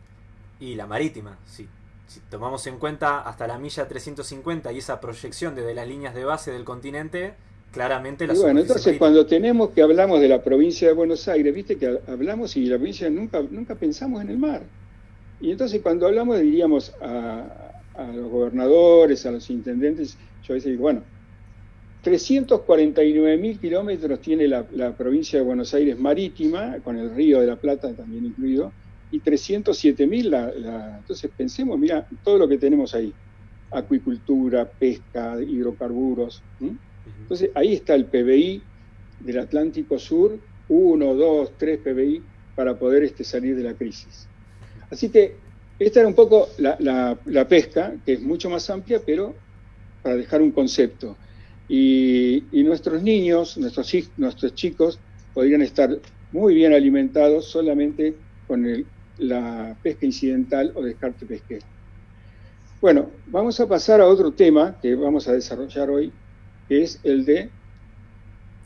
Y la marítima, sí si tomamos en cuenta hasta la milla 350 y esa proyección desde las líneas de base del continente, claramente la y Bueno, entonces cuando tenemos que hablamos de la provincia de Buenos Aires, viste que hablamos y la provincia nunca, nunca pensamos en el mar. Y entonces cuando hablamos diríamos a, los gobernadores, a los intendentes, yo a veces digo, bueno, 349 mil kilómetros tiene la, la, provincia de Buenos Aires marítima, con el río de la Plata también incluido, y 307 mil. La, entonces pensemos, mira, todo lo que tenemos ahí, acuicultura, pesca, hidrocarburos. Entonces ahí está el PBI del Atlántico Sur, 1, 2, 3 PBI para poder este, salir de la crisis. Así que esta era un poco la, pesca, que es mucho más amplia, pero para dejar un concepto. Y, y nuestros niños, nuestros, nuestros chicos, podrían estar muy bien alimentados solamente con el la pesca incidental o descarte pesquero. Bueno, vamos a pasar a otro tema que vamos a desarrollar hoy, es el de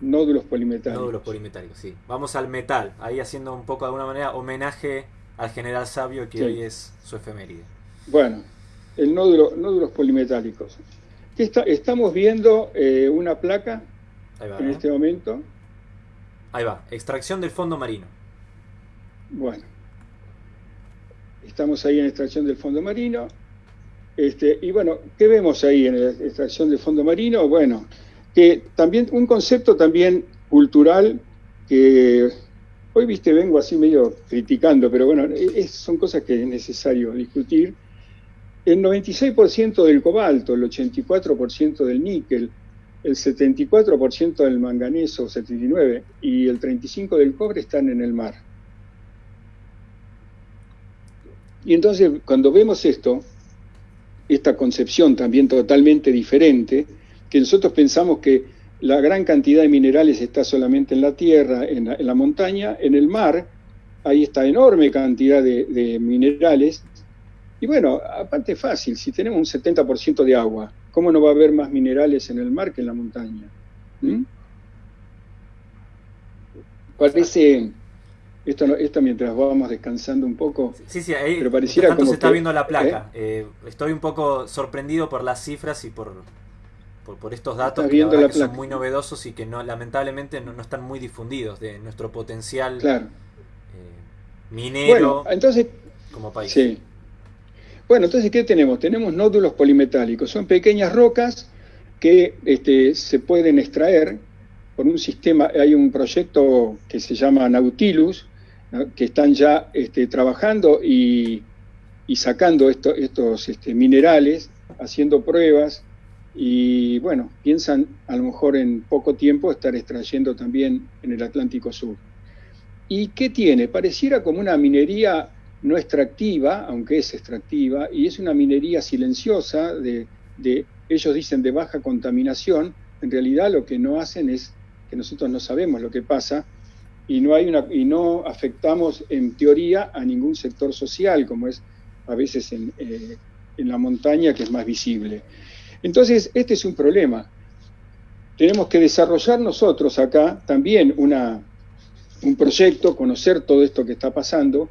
nódulos polimetálicos. Nódulos polimetálicos, sí. Vamos al metal, ahí haciendo un poco de alguna manera homenaje al general sabio que hoy es su efeméride. Bueno, el nódulo, nódulos polimetálicos. Está, estamos viendo eh, una placa en este momento. Ahí va, extracción del fondo marino. Bueno, estamos ahí en extracción del fondo marino. Este, y bueno, ¿qué vemos ahí en la extracción del fondo marino? Bueno, que también un concepto también cultural que hoy, viste, vengo así medio criticando, pero bueno, son cosas que es necesario discutir. El 96% del cobalto, el 84% del níquel, el 74% del manganeso, 79, y el 35% del cobre están en el mar. Y entonces, cuando vemos esto, esta concepción también totalmente diferente, que nosotros pensamos que la gran cantidad de minerales está solamente en la tierra, en la, montaña, en el mar, hay esta enorme cantidad de, minerales. Y bueno, aparte fácil, si tenemos un 70% de agua, ¿cómo no va a haber más minerales en el mar que en la montaña? ¿Mm? Parece, esto, esto mientras vamos descansando un poco. Sí, sí, ahí pero pareciera como se está viendo la placa. ¿eh? Eh, estoy un poco sorprendido por las cifras y por, por, estos datos que, son muy novedosos y que no lamentablemente no, están muy difundidos de nuestro potencial claro. eh, minero entonces, como país. Sí. Bueno, entonces, ¿qué tenemos? Tenemos nódulos polimetálicos. Son pequeñas rocas que este, se pueden extraer por un sistema. Hay un proyecto que se llama Nautilus, que están ya este, trabajando y, sacando estos este, minerales, haciendo pruebas y bueno, piensan a lo mejor en poco tiempo estar extrayendo también en el Atlántico Sur. ¿Y qué tiene? Pareciera como una minería no extractiva, aunque es extractiva, y es una minería silenciosa, de, ellos dicen de baja contaminación, en realidad lo que no hacen es que nosotros no sabemos lo que pasa y no, hay y no afectamos en teoría a ningún sector social, como es a veces en, eh, en la montaña, que es más visible. Entonces, este es un problema. Tenemos que desarrollar nosotros acá también una, un proyecto, conocer todo esto que está pasando.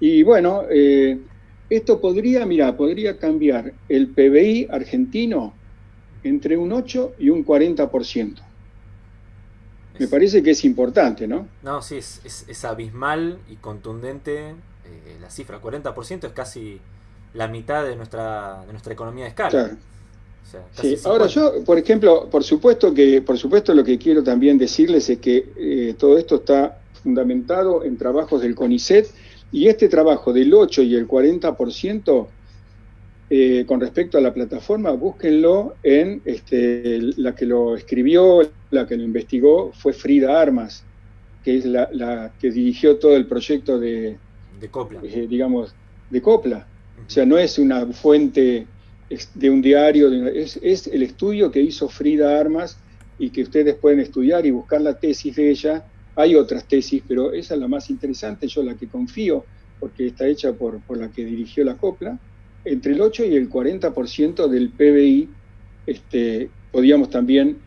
Y bueno, eh, esto podría, mira, podría cambiar el PBI argentino entre un 8 y un 40%. Me parece que es importante, ¿no? No, sí, es, abismal y contundente eh, la cifra. 40% es casi la mitad de nuestra, de nuestra economía de escala. Claro sí, ahora yo, por ejemplo, por supuesto que, por supuesto lo que quiero también decirles es que eh, todo esto está fundamentado en trabajos del CONICET y este trabajo del 8 y el 40% eh, con respecto a la plataforma, búsquenlo en este, la que lo escribió, la que lo investigó, fue Frida Armas, que es la, que dirigió todo el proyecto de, de Copla. Eh, digamos, de Copla. O sea, no es una fuente de un diario, es, el estudio que hizo Frida Armas y que ustedes pueden estudiar y buscar la tesis de ella. Hay otras tesis, pero esa es la más interesante, yo la que confío, porque está hecha por, por la que dirigió la copla. Entre el 8 y el 40% del PBI este, podíamos también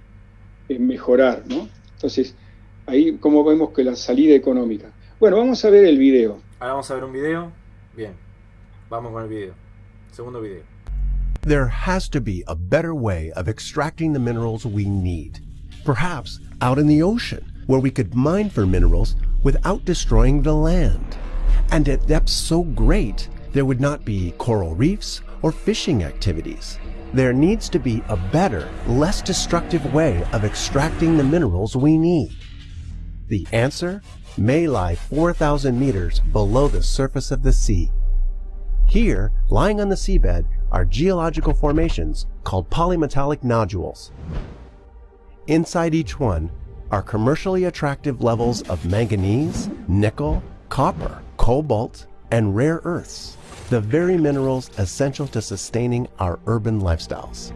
eh, mejorar, ¿no? Entonces, ahí como vemos que la salida económica. Bueno, vamos a ver el video. Ahora vamos a ver un video. Bien, vamos con el video. Segundo video. There has to be a better way of extracting the minerals we need. Perhaps out in the ocean, where we could mine for minerals without destroying the land. And at depths so great, there would not be coral reefs or fishing activities. There needs to be a better, less destructive way of extracting the minerals we need. The answer may lie 4,000 meters below the surface of the sea. Here, lying on the seabed, are geological formations called polymetallic nodules. Inside each one are commercially attractive levels of manganese, nickel, copper, cobalt, and rare earths, the very minerals essential to sustaining our urban lifestyles.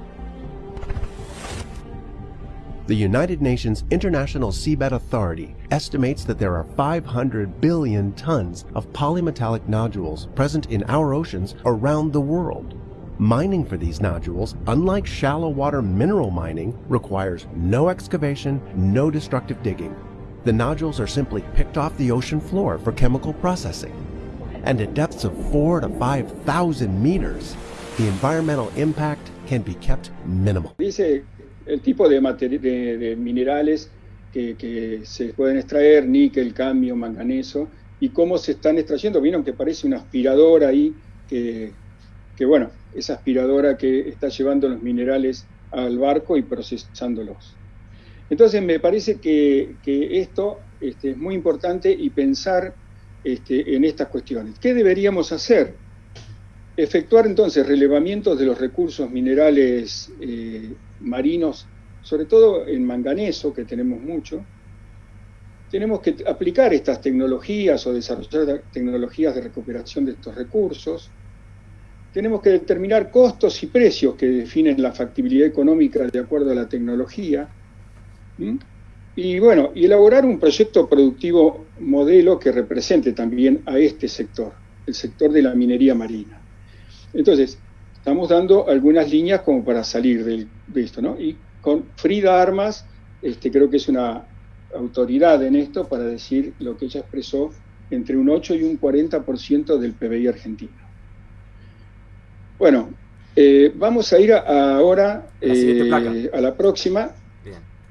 The United Nations International Seabed Authority estimates that there are 500 billion tons of polymetallic nodules present in our oceans around the world. Mining for these nodules, unlike shallow water mineral mining, requires no excavation, no destructive digging. The nodules are simply picked off the ocean floor for chemical processing. And at depths of 4 to 5,000 meters, the environmental impact can be kept minimal. Dice el tipo de, de, de minerales que, que, se pueden extraer, níquel, cambio, manganeso, y cómo se están extrayendo. Vieron que parece una aspiradora ahí, que, bueno, esa aspiradora que está llevando los minerales al barco y procesándolos. Entonces me parece que, que esto este, es muy importante y pensar este, en estas cuestiones. ¿Qué deberíamos hacer? Efectuar entonces relevamientos de los recursos minerales eh, marinos, sobre todo en manganeso, que tenemos mucho. Tenemos que aplicar estas tecnologías o desarrollar tecnologías de recuperación de estos recursos. Tenemos que determinar costos y precios que definen la factibilidad económica de acuerdo a la tecnología. Y bueno, y elaborar un proyecto productivo modelo que represente también a este sector, el sector de la minería marina. Entonces, estamos dando algunas líneas como para salir de, esto, ¿no? Y con Frida Armas, este, creo que es una autoridad en esto para decir lo que ella expresó entre un 8 y un 40% del PBI argentino. Bueno, eh, vamos a ir ahora eh, a la próxima.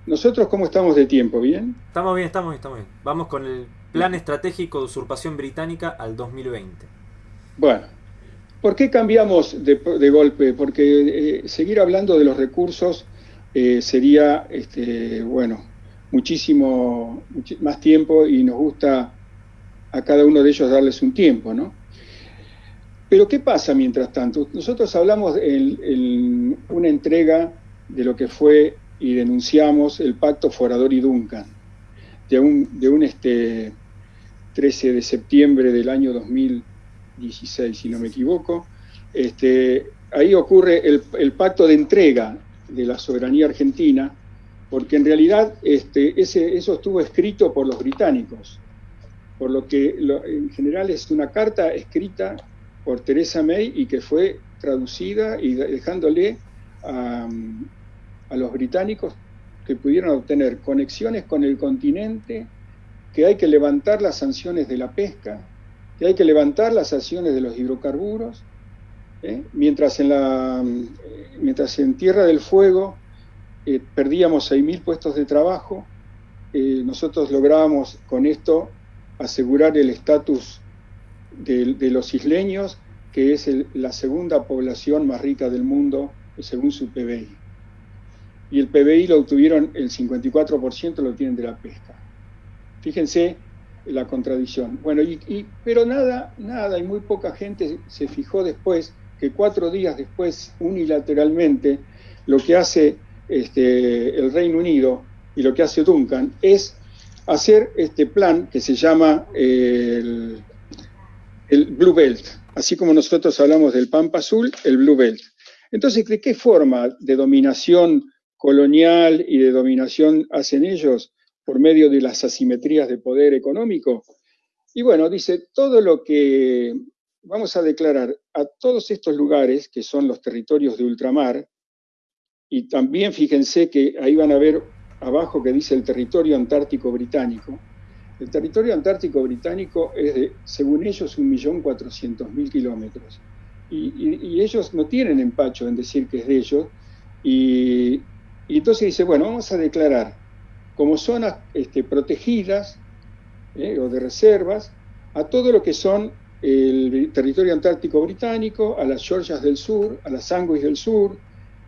Nosotros, ¿cómo estamos de tiempo? ¿Bien? Estamos bien, estamos bien, estamos bien. Vamos con el Plan Estratégico de Usurpación Británica al 2020. Bueno, ¿Por qué cambiamos de, golpe? Porque eh, seguir hablando de los recursos eh, sería, este, bueno, muchísimo más tiempo y nos gusta a cada uno de ellos darles un tiempo, ¿no? Pero ¿qué pasa mientras tanto? Nosotros hablamos en, una entrega de lo que fue y denunciamos el pacto Forador y Duncan, de un, de un este, 13 de septiembre del año 2000 16, si no me equivoco, este, ahí ocurre el, pacto de entrega de la soberanía argentina, porque en realidad este, ese, eso estuvo escrito por los británicos, por lo que en general es una carta escrita por Teresa May y que fue traducida y dejándole a, a los británicos que pudieran obtener conexiones con el continente, que hay que levantar las sanciones de la pesca, que hay que levantar las acciones de los hidrocarburos, ¿eh? mientras, en la, mientras en Tierra del Fuego eh, perdíamos 6.000 puestos de trabajo, eh, nosotros lográbamos con esto asegurar el estatus de, los isleños, que es la segunda población más rica del mundo según su PBI. Y el PBI lo obtuvieron, el 54% lo tienen de la pesca. Fíjense la contradicción. Bueno, pero nada, nada, y muy poca gente se fijó después que cuatro días después, unilateralmente, lo que hace este, el Reino Unido y lo que hace Duncan es hacer este plan que se llama el Blue Belt, así como nosotros hablamos del Pampa Azul, el Blue Belt. Entonces, ¿de qué forma de dominación colonial y de dominación hacen ellos? por medio de las asimetrías de poder económico. Y bueno, dice, todo lo que vamos a declarar a todos estos lugares, que son los territorios de ultramar, y también fíjense que ahí van a ver abajo que dice el territorio antártico británico. El territorio antártico británico es de, según ellos, 1.400.000 kilómetros. Y, y, ellos no tienen empacho en decir que es de ellos. Y, y entonces dice, bueno, vamos a declarar como zonas este, protegidas eh, o de reservas a todo lo que son el territorio antártico británico, a las Georgias del Sur, a las Sandwich del Sur,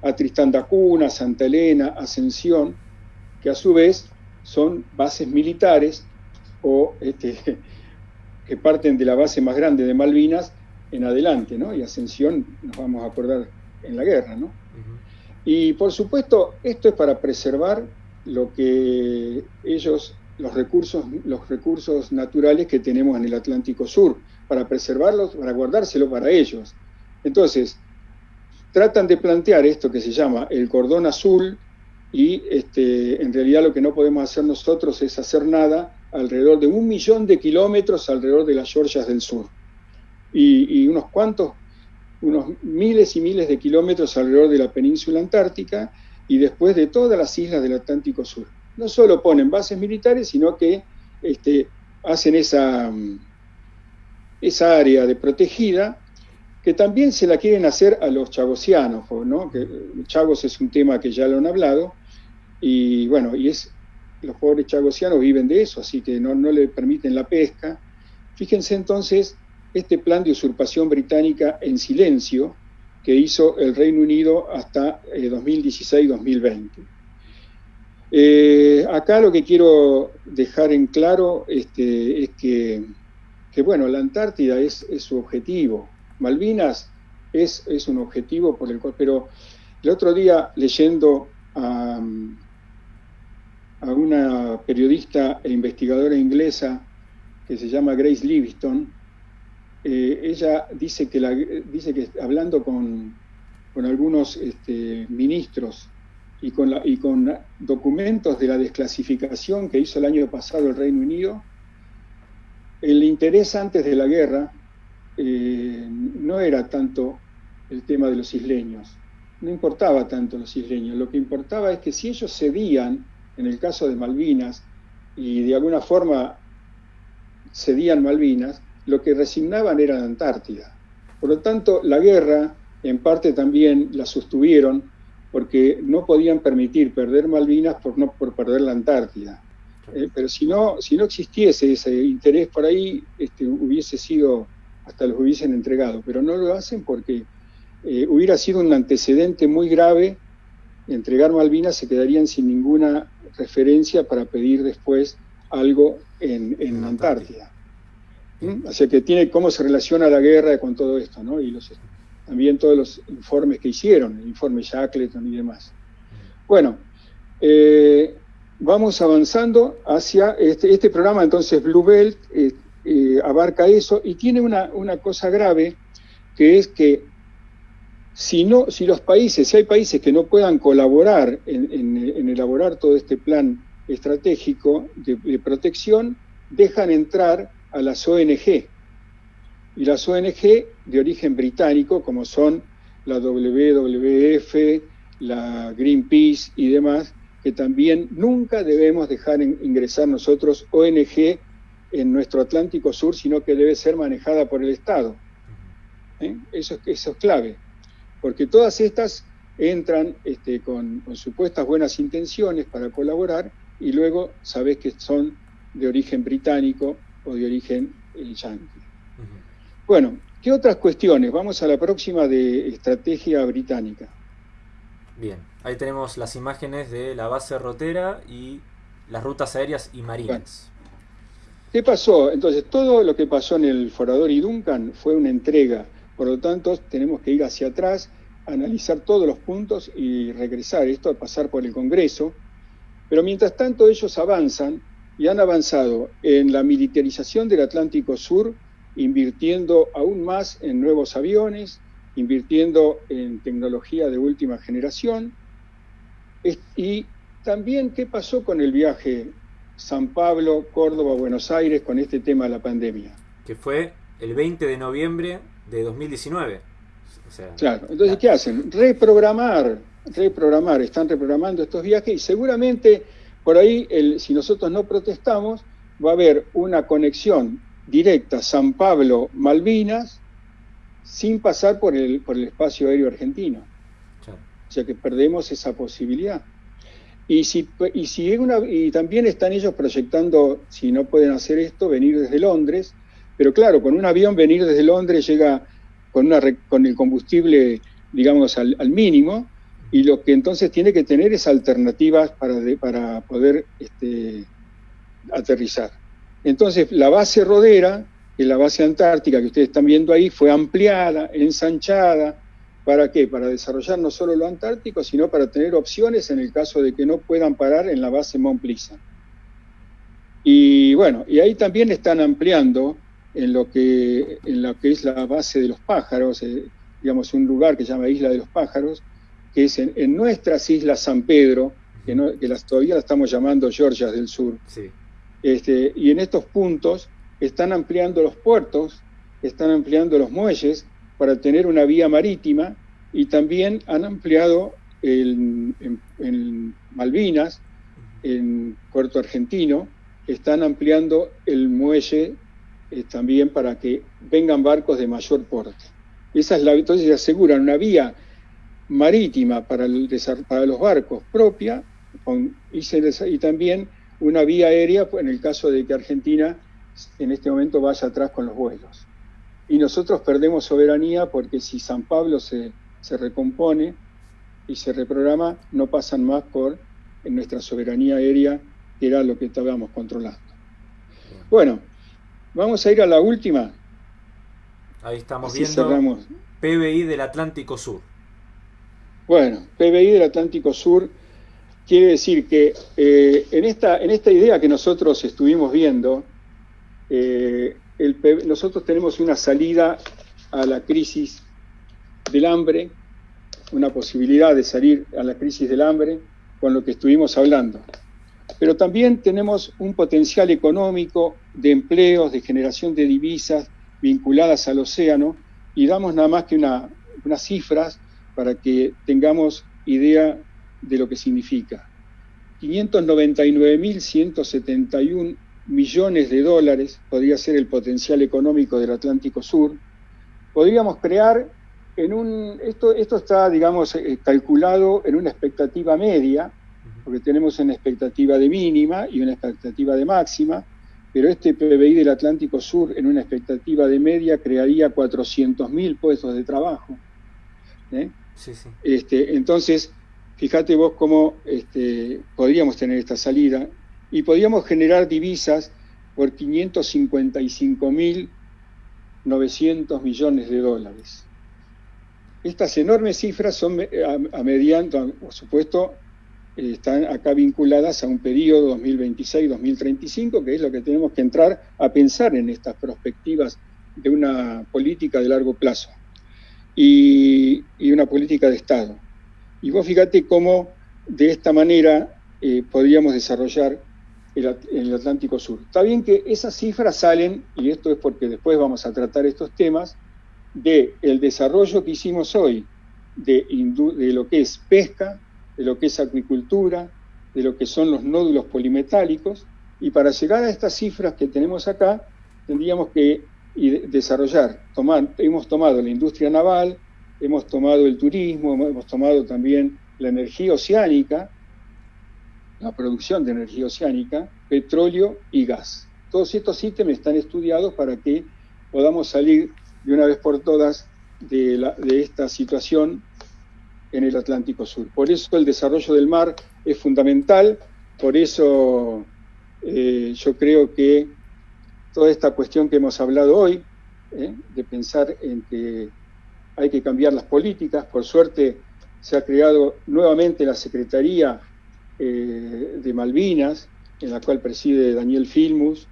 a Tristán da Cunha, Santa Elena, Ascensión, que a su vez son bases militares o este, que parten de la base más grande de Malvinas en adelante, ¿no? Y Ascensión nos vamos a acordar en la guerra, ¿no? Y por supuesto, esto es para preservar lo que ellos, los recursos, los recursos naturales que tenemos en el Atlántico Sur, para preservarlos, para guardárselo para ellos. Entonces, tratan de plantear esto que se llama el cordón azul y este, en realidad lo que no podemos hacer nosotros es hacer nada alrededor de un millón de kilómetros alrededor de las Georgias del Sur y, unos cuantos unos miles y miles de kilómetros alrededor de la península antártica y después de todas las islas del Atlántico Sur. No solo ponen bases militares, sino que este, hacen esa, esa área de protegida que también se la quieren hacer a los chagosianos, ¿no? que Chagos es un tema que ya lo han hablado, y bueno, y es los pobres chagosianos viven de eso, así que no, no le permiten la pesca. Fíjense entonces este plan de usurpación británica en silencio que hizo el Reino Unido hasta 2016-2020. Eh, eh, acá lo que quiero dejar en claro este, es que, bueno, la Antártida es, su objetivo, Malvinas es, es, un objetivo por el cual, pero el otro día leyendo a, a una periodista e investigadora inglesa que se llama Grace Livingston, eh, ella dice que, dice que hablando con, con algunos este, ministros y con, la, y con documentos de la desclasificación que hizo el año pasado el Reino Unido, el interés antes de la guerra eh, no era tanto el tema de los isleños, no importaba tanto los isleños, lo que importaba es que si ellos cedían, en el caso de Malvinas, y de alguna forma cedían Malvinas, lo que resignaban era la Antártida. Por lo tanto, la guerra en parte también la sostuvieron porque no podían permitir perder Malvinas por no por perder la Antártida. Eh, pero si no, si no existiese ese interés por ahí, este, hubiese sido hasta los hubiesen entregado, pero no lo hacen porque eh, hubiera sido un antecedente muy grave, entregar Malvinas se quedarían sin ninguna referencia para pedir después algo en, en Antártida. ¿Mm? Que tiene cómo se relaciona la guerra con todo esto, ¿no? Y los, también todos los informes que hicieron, el informe Shackleton y demás. Bueno, eh, vamos avanzando hacia este, este programa, entonces Blue Belt, eh, eh, abarca eso y tiene una, cosa grave, que es que si, no, si los países, si hay países que no puedan colaborar en, elaborar todo este plan estratégico de, protección, dejan entrar a las ONG. Y las ONG de origen británico, como son la WWF, la Greenpeace y demás, que también nunca debemos dejar ingresar nosotros ONG en nuestro Atlántico Sur, sino que debe ser manejada por el Estado. ¿Eh? Eso, eso, es clave, porque todas estas entran este, con, supuestas buenas intenciones para colaborar y luego sabes que son de origen británico o de origen eh, yankee. Bueno, ¿qué otras cuestiones? Vamos a la próxima de estrategia británica. Bien, ahí tenemos las imágenes de la base rotera y las rutas aéreas y marinas. ¿Qué pasó? Entonces, todo lo que pasó en el Forador y Duncan fue una entrega. Por lo tanto, tenemos que ir hacia atrás, analizar todos los puntos y regresar esto a pasar por el Congreso. Pero mientras tanto, ellos avanzan y han avanzado en la militarización del Atlántico Sur, invirtiendo aún más en nuevos aviones, invirtiendo en tecnología de última generación. Y también, ¿qué pasó con el viaje San Pablo, Córdoba, Buenos Aires con este tema de la pandemia. Que fue el 20 de noviembre de 2019. claro, entonces, ¿qué hacen? Reprogramar, reprogramar, están reprogramando estos viajes y seguramente por ahí, el, si nosotros no protestamos, va a haber una conexión directa San Pablo-Malvinas sin pasar por el, por el espacio aéreo argentino. O sea que perdemos esa posibilidad. Y, si, y, si una, y también están ellos proyectando, si no pueden hacer esto, venir desde Londres, pero claro, con un avión venir desde Londres llega con, una, con el combustible, digamos, al, mínimo, y lo que entonces tiene que tener es alternativas para, para poder este, aterrizar. Entonces, la base rodera, que es la base antártica que ustedes están viendo ahí, fue ampliada, ensanchada, ¿Para qué? Para desarrollar no solo lo antártico, sino para tener opciones en el caso de que no puedan parar en la base Mont Y bueno, y ahí también están ampliando en lo que, en lo que es la base de los pájaros, eh, digamos un lugar que se llama Isla de los Pájaros, que es en, nuestras islas San Pedro, que, las, todavía la estamos llamando Georgias del Sur. Este, y en estos puntos están ampliando los puertos, están ampliando los muelles, para tener una vía marítima y también han ampliado en, Malvinas, en Puerto Argentino, están ampliando el muelle eh, también para que vengan barcos de mayor porte. Esa es la, entonces se aseguran una vía marítima para, para los barcos propia y, también una vía aérea en el caso de que Argentina en este momento vaya atrás con los vuelos. Y nosotros perdemos soberanía porque si San Pablo se, se recompone y se reprograma, no pasan más por en nuestra soberanía aérea, que era lo que estábamos controlando. Bueno, vamos a ir a la última. Ahí estamos viendo PBI del Atlántico Sur. Bueno, PBI del Atlántico Sur quiere decir que eh, en, esta, en esta idea que nosotros estuvimos viendo, eh, nosotros tenemos una salida a la crisis del hambre, una posibilidad de salir a la crisis del hambre con lo que estuvimos hablando. Pero también tenemos un potencial económico de empleos, de generación de divisas vinculadas al océano y damos nada más que unas cifras para que tengamos idea de lo que significa. 599.171 millones de dólares podría ser el potencial económico del Atlántico Sur. Podríamos crear en un, esto, esto está, digamos, eh, calculado en una expectativa media, porque tenemos una expectativa de mínima y una expectativa de máxima, pero este PBI del Atlántico Sur en una expectativa de media crearía 400.000 puestos de trabajo. ¿eh? Este, entonces, fíjate vos cómo este, podríamos tener esta salida y podríamos generar divisas por 555.900 millones de dólares. Estas enormes cifras son eh, a, mediante, por supuesto, están acá vinculadas a un periodo 2026-2035, que es lo que tenemos que entrar a pensar en estas perspectivas de una política de largo plazo y, una política de Estado. Y vos fíjate cómo de esta manera eh, podríamos desarrollar el, el, Atlántico Sur. Está bien que esas cifras salen, y esto es porque después vamos a tratar estos temas, de el desarrollo que hicimos hoy de, lo que es pesca, de lo que es acuicultura, de lo que son los nódulos polimetálicos, y para llegar a estas cifras que tenemos acá, tendríamos que y desarrollar. Tomar, hemos tomado la industria naval, hemos tomado el turismo, hemos tomado también la energía oceánica, la producción de energía oceánica, petróleo y gas. Todos estos ítems están estudiados para que podamos salir de una vez por todas de, la, de esta situación en el Atlántico Sur. Por eso el desarrollo del mar es fundamental, por eso eh, yo creo que toda esta cuestión que hemos hablado hoy, ¿eh? de pensar en que hay que cambiar las políticas. Por suerte se ha creado nuevamente la Secretaría eh, de Malvinas, en la cual preside Daniel Filmus,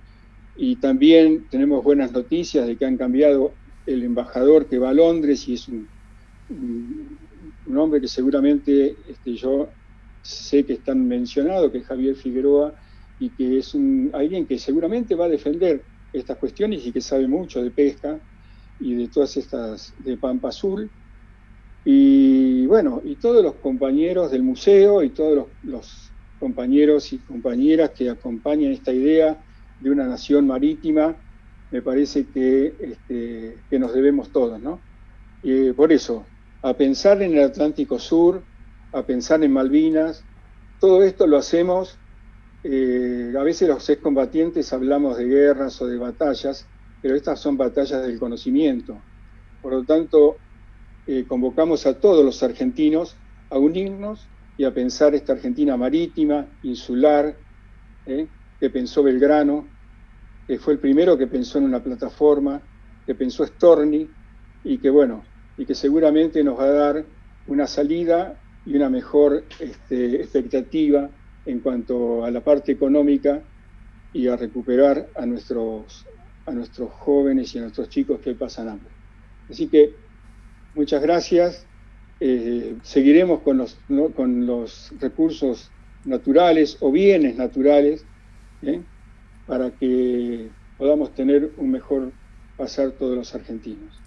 y también tenemos buenas noticias de que han cambiado el embajador que va a Londres y es un, un, hombre que seguramente este, yo sé que están mencionado, que es Javier Figueroa, y que es un, alguien que seguramente va a defender estas cuestiones y que sabe mucho de pesca y de todas estas de Pampa Azul. Y bueno, y todos los compañeros del museo y todos los, compañeros y compañeras que acompañan esta idea de una nación marítima, me parece que, este, que nos debemos todos, ¿no? Y por eso, a pensar en el Atlántico Sur, a pensar en Malvinas, todo esto lo hacemos eh, a veces los excombatientes hablamos de guerras o de batallas, pero estas son batallas del conocimiento. Por lo tanto, eh, convocamos a todos los argentinos a unirnos y a pensar esta Argentina marítima, insular, eh, que pensó Belgrano, que fue el primero que pensó en una plataforma, que pensó Storni, y que bueno, y que seguramente nos va a dar una salida y una mejor este, expectativa en cuanto a la parte económica y a recuperar a nuestros, a nuestros jóvenes y a nuestros chicos que pasan hambre. Así que muchas gracias. Eh, seguiremos con los, con los recursos naturales o bienes naturales ¿eh? para que podamos tener un mejor pasar todos los argentinos.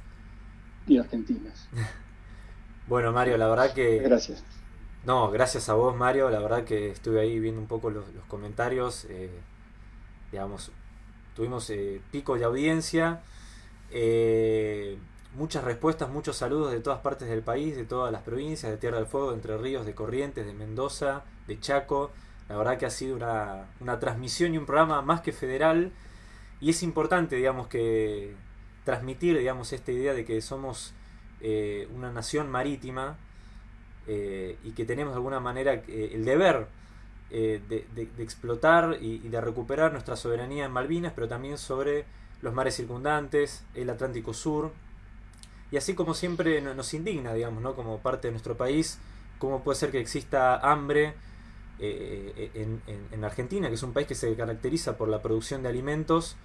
y argentinas. bueno, Mario, la verdad que... Gracias. No, gracias a vos, Mario. La verdad que estuve ahí viendo un poco los, comentarios. Eh, digamos, tuvimos eh, pico de audiencia. Eh, muchas respuestas, muchos saludos de todas partes del país, de todas las provincias, de Tierra del Fuego, de Entre Ríos, de Corrientes, de Mendoza, de Chaco. La verdad que ha sido una, una transmisión y un programa más que federal. Y es importante, digamos, que transmitir, digamos, esta idea de que somos eh, una nación marítima eh, y que tenemos de alguna manera eh, el deber de, explotar y, de recuperar nuestra soberanía en Malvinas, pero también sobre los mares circundantes, el Atlántico Sur. Y así como siempre nos indigna, digamos, ¿no? como parte de nuestro país, cómo puede ser que exista hambre en, Argentina, que es un país que se caracteriza por la producción de alimentos,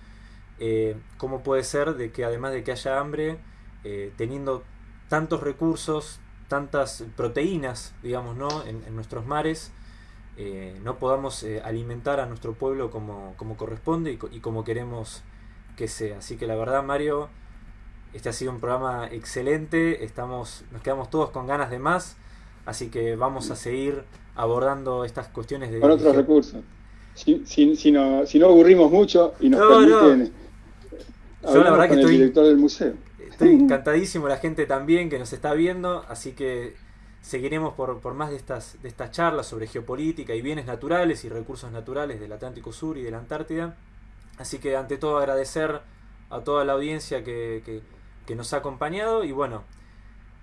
cómo puede ser de que además de que haya hambre, teniendo tantos recursos, tantas proteínas, digamos, ¿no? en, nuestros mares, eh, no podamos eh, alimentar a nuestro pueblo como, como corresponde y, como queremos que sea. Así que la verdad, Mario, este ha sido un programa excelente, estamos, nos quedamos todos con ganas de más, así que vamos a seguir abordando estas cuestiones de... Con otros recursos. Si, si, no, si no aburrimos mucho y nos permiten... Yo la verdad que estoy... el director del museo Estoy encantadísimo, la gente también que nos está viendo, así que seguiremos por, por más de estas, de estas charlas sobre geopolítica y bienes naturales y recursos naturales del Atlántico Sur y de la Antártida. Así que ante todo agradecer a toda la audiencia que, nos ha acompañado y bueno,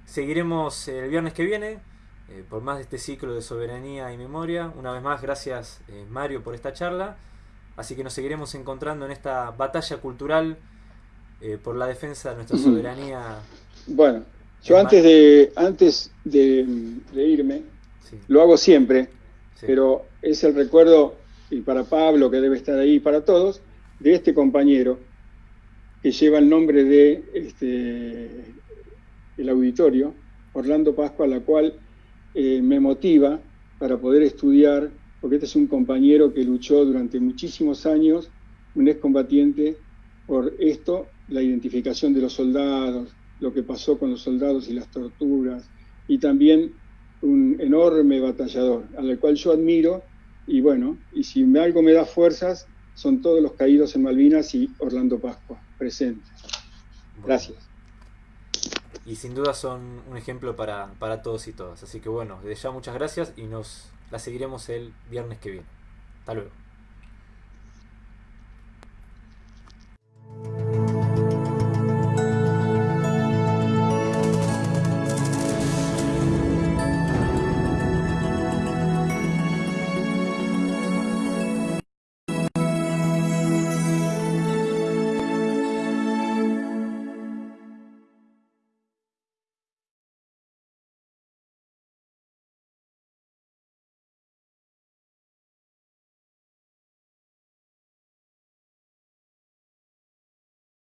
seguiremos el viernes que viene eh, por más de este ciclo de soberanía y memoria. Una vez más, gracias eh, Mario por esta charla. Así que nos seguiremos encontrando en esta batalla cultural eh, por la defensa de nuestra soberanía. Bueno, yo antes de, antes de, irme, lo hago siempre, pero es el recuerdo, y para Pablo, que debe estar ahí, para todos, de este compañero que lleva el nombre de este, el auditorio, Orlando Pascua, la cual eh, me motiva para poder estudiar, porque este es un compañero que luchó durante muchísimos años, un excombatiente, por esto la identificación de los soldados, lo que pasó con los soldados y las torturas, y también un enorme batallador, al cual yo admiro, y bueno, y si algo me da fuerzas, son todos los caídos en Malvinas y Orlando Pascua, presentes. Gracias. Y sin duda son un ejemplo para, para todos y todas. Así que bueno, desde ya muchas gracias y nos la seguiremos el viernes que viene. Hasta luego.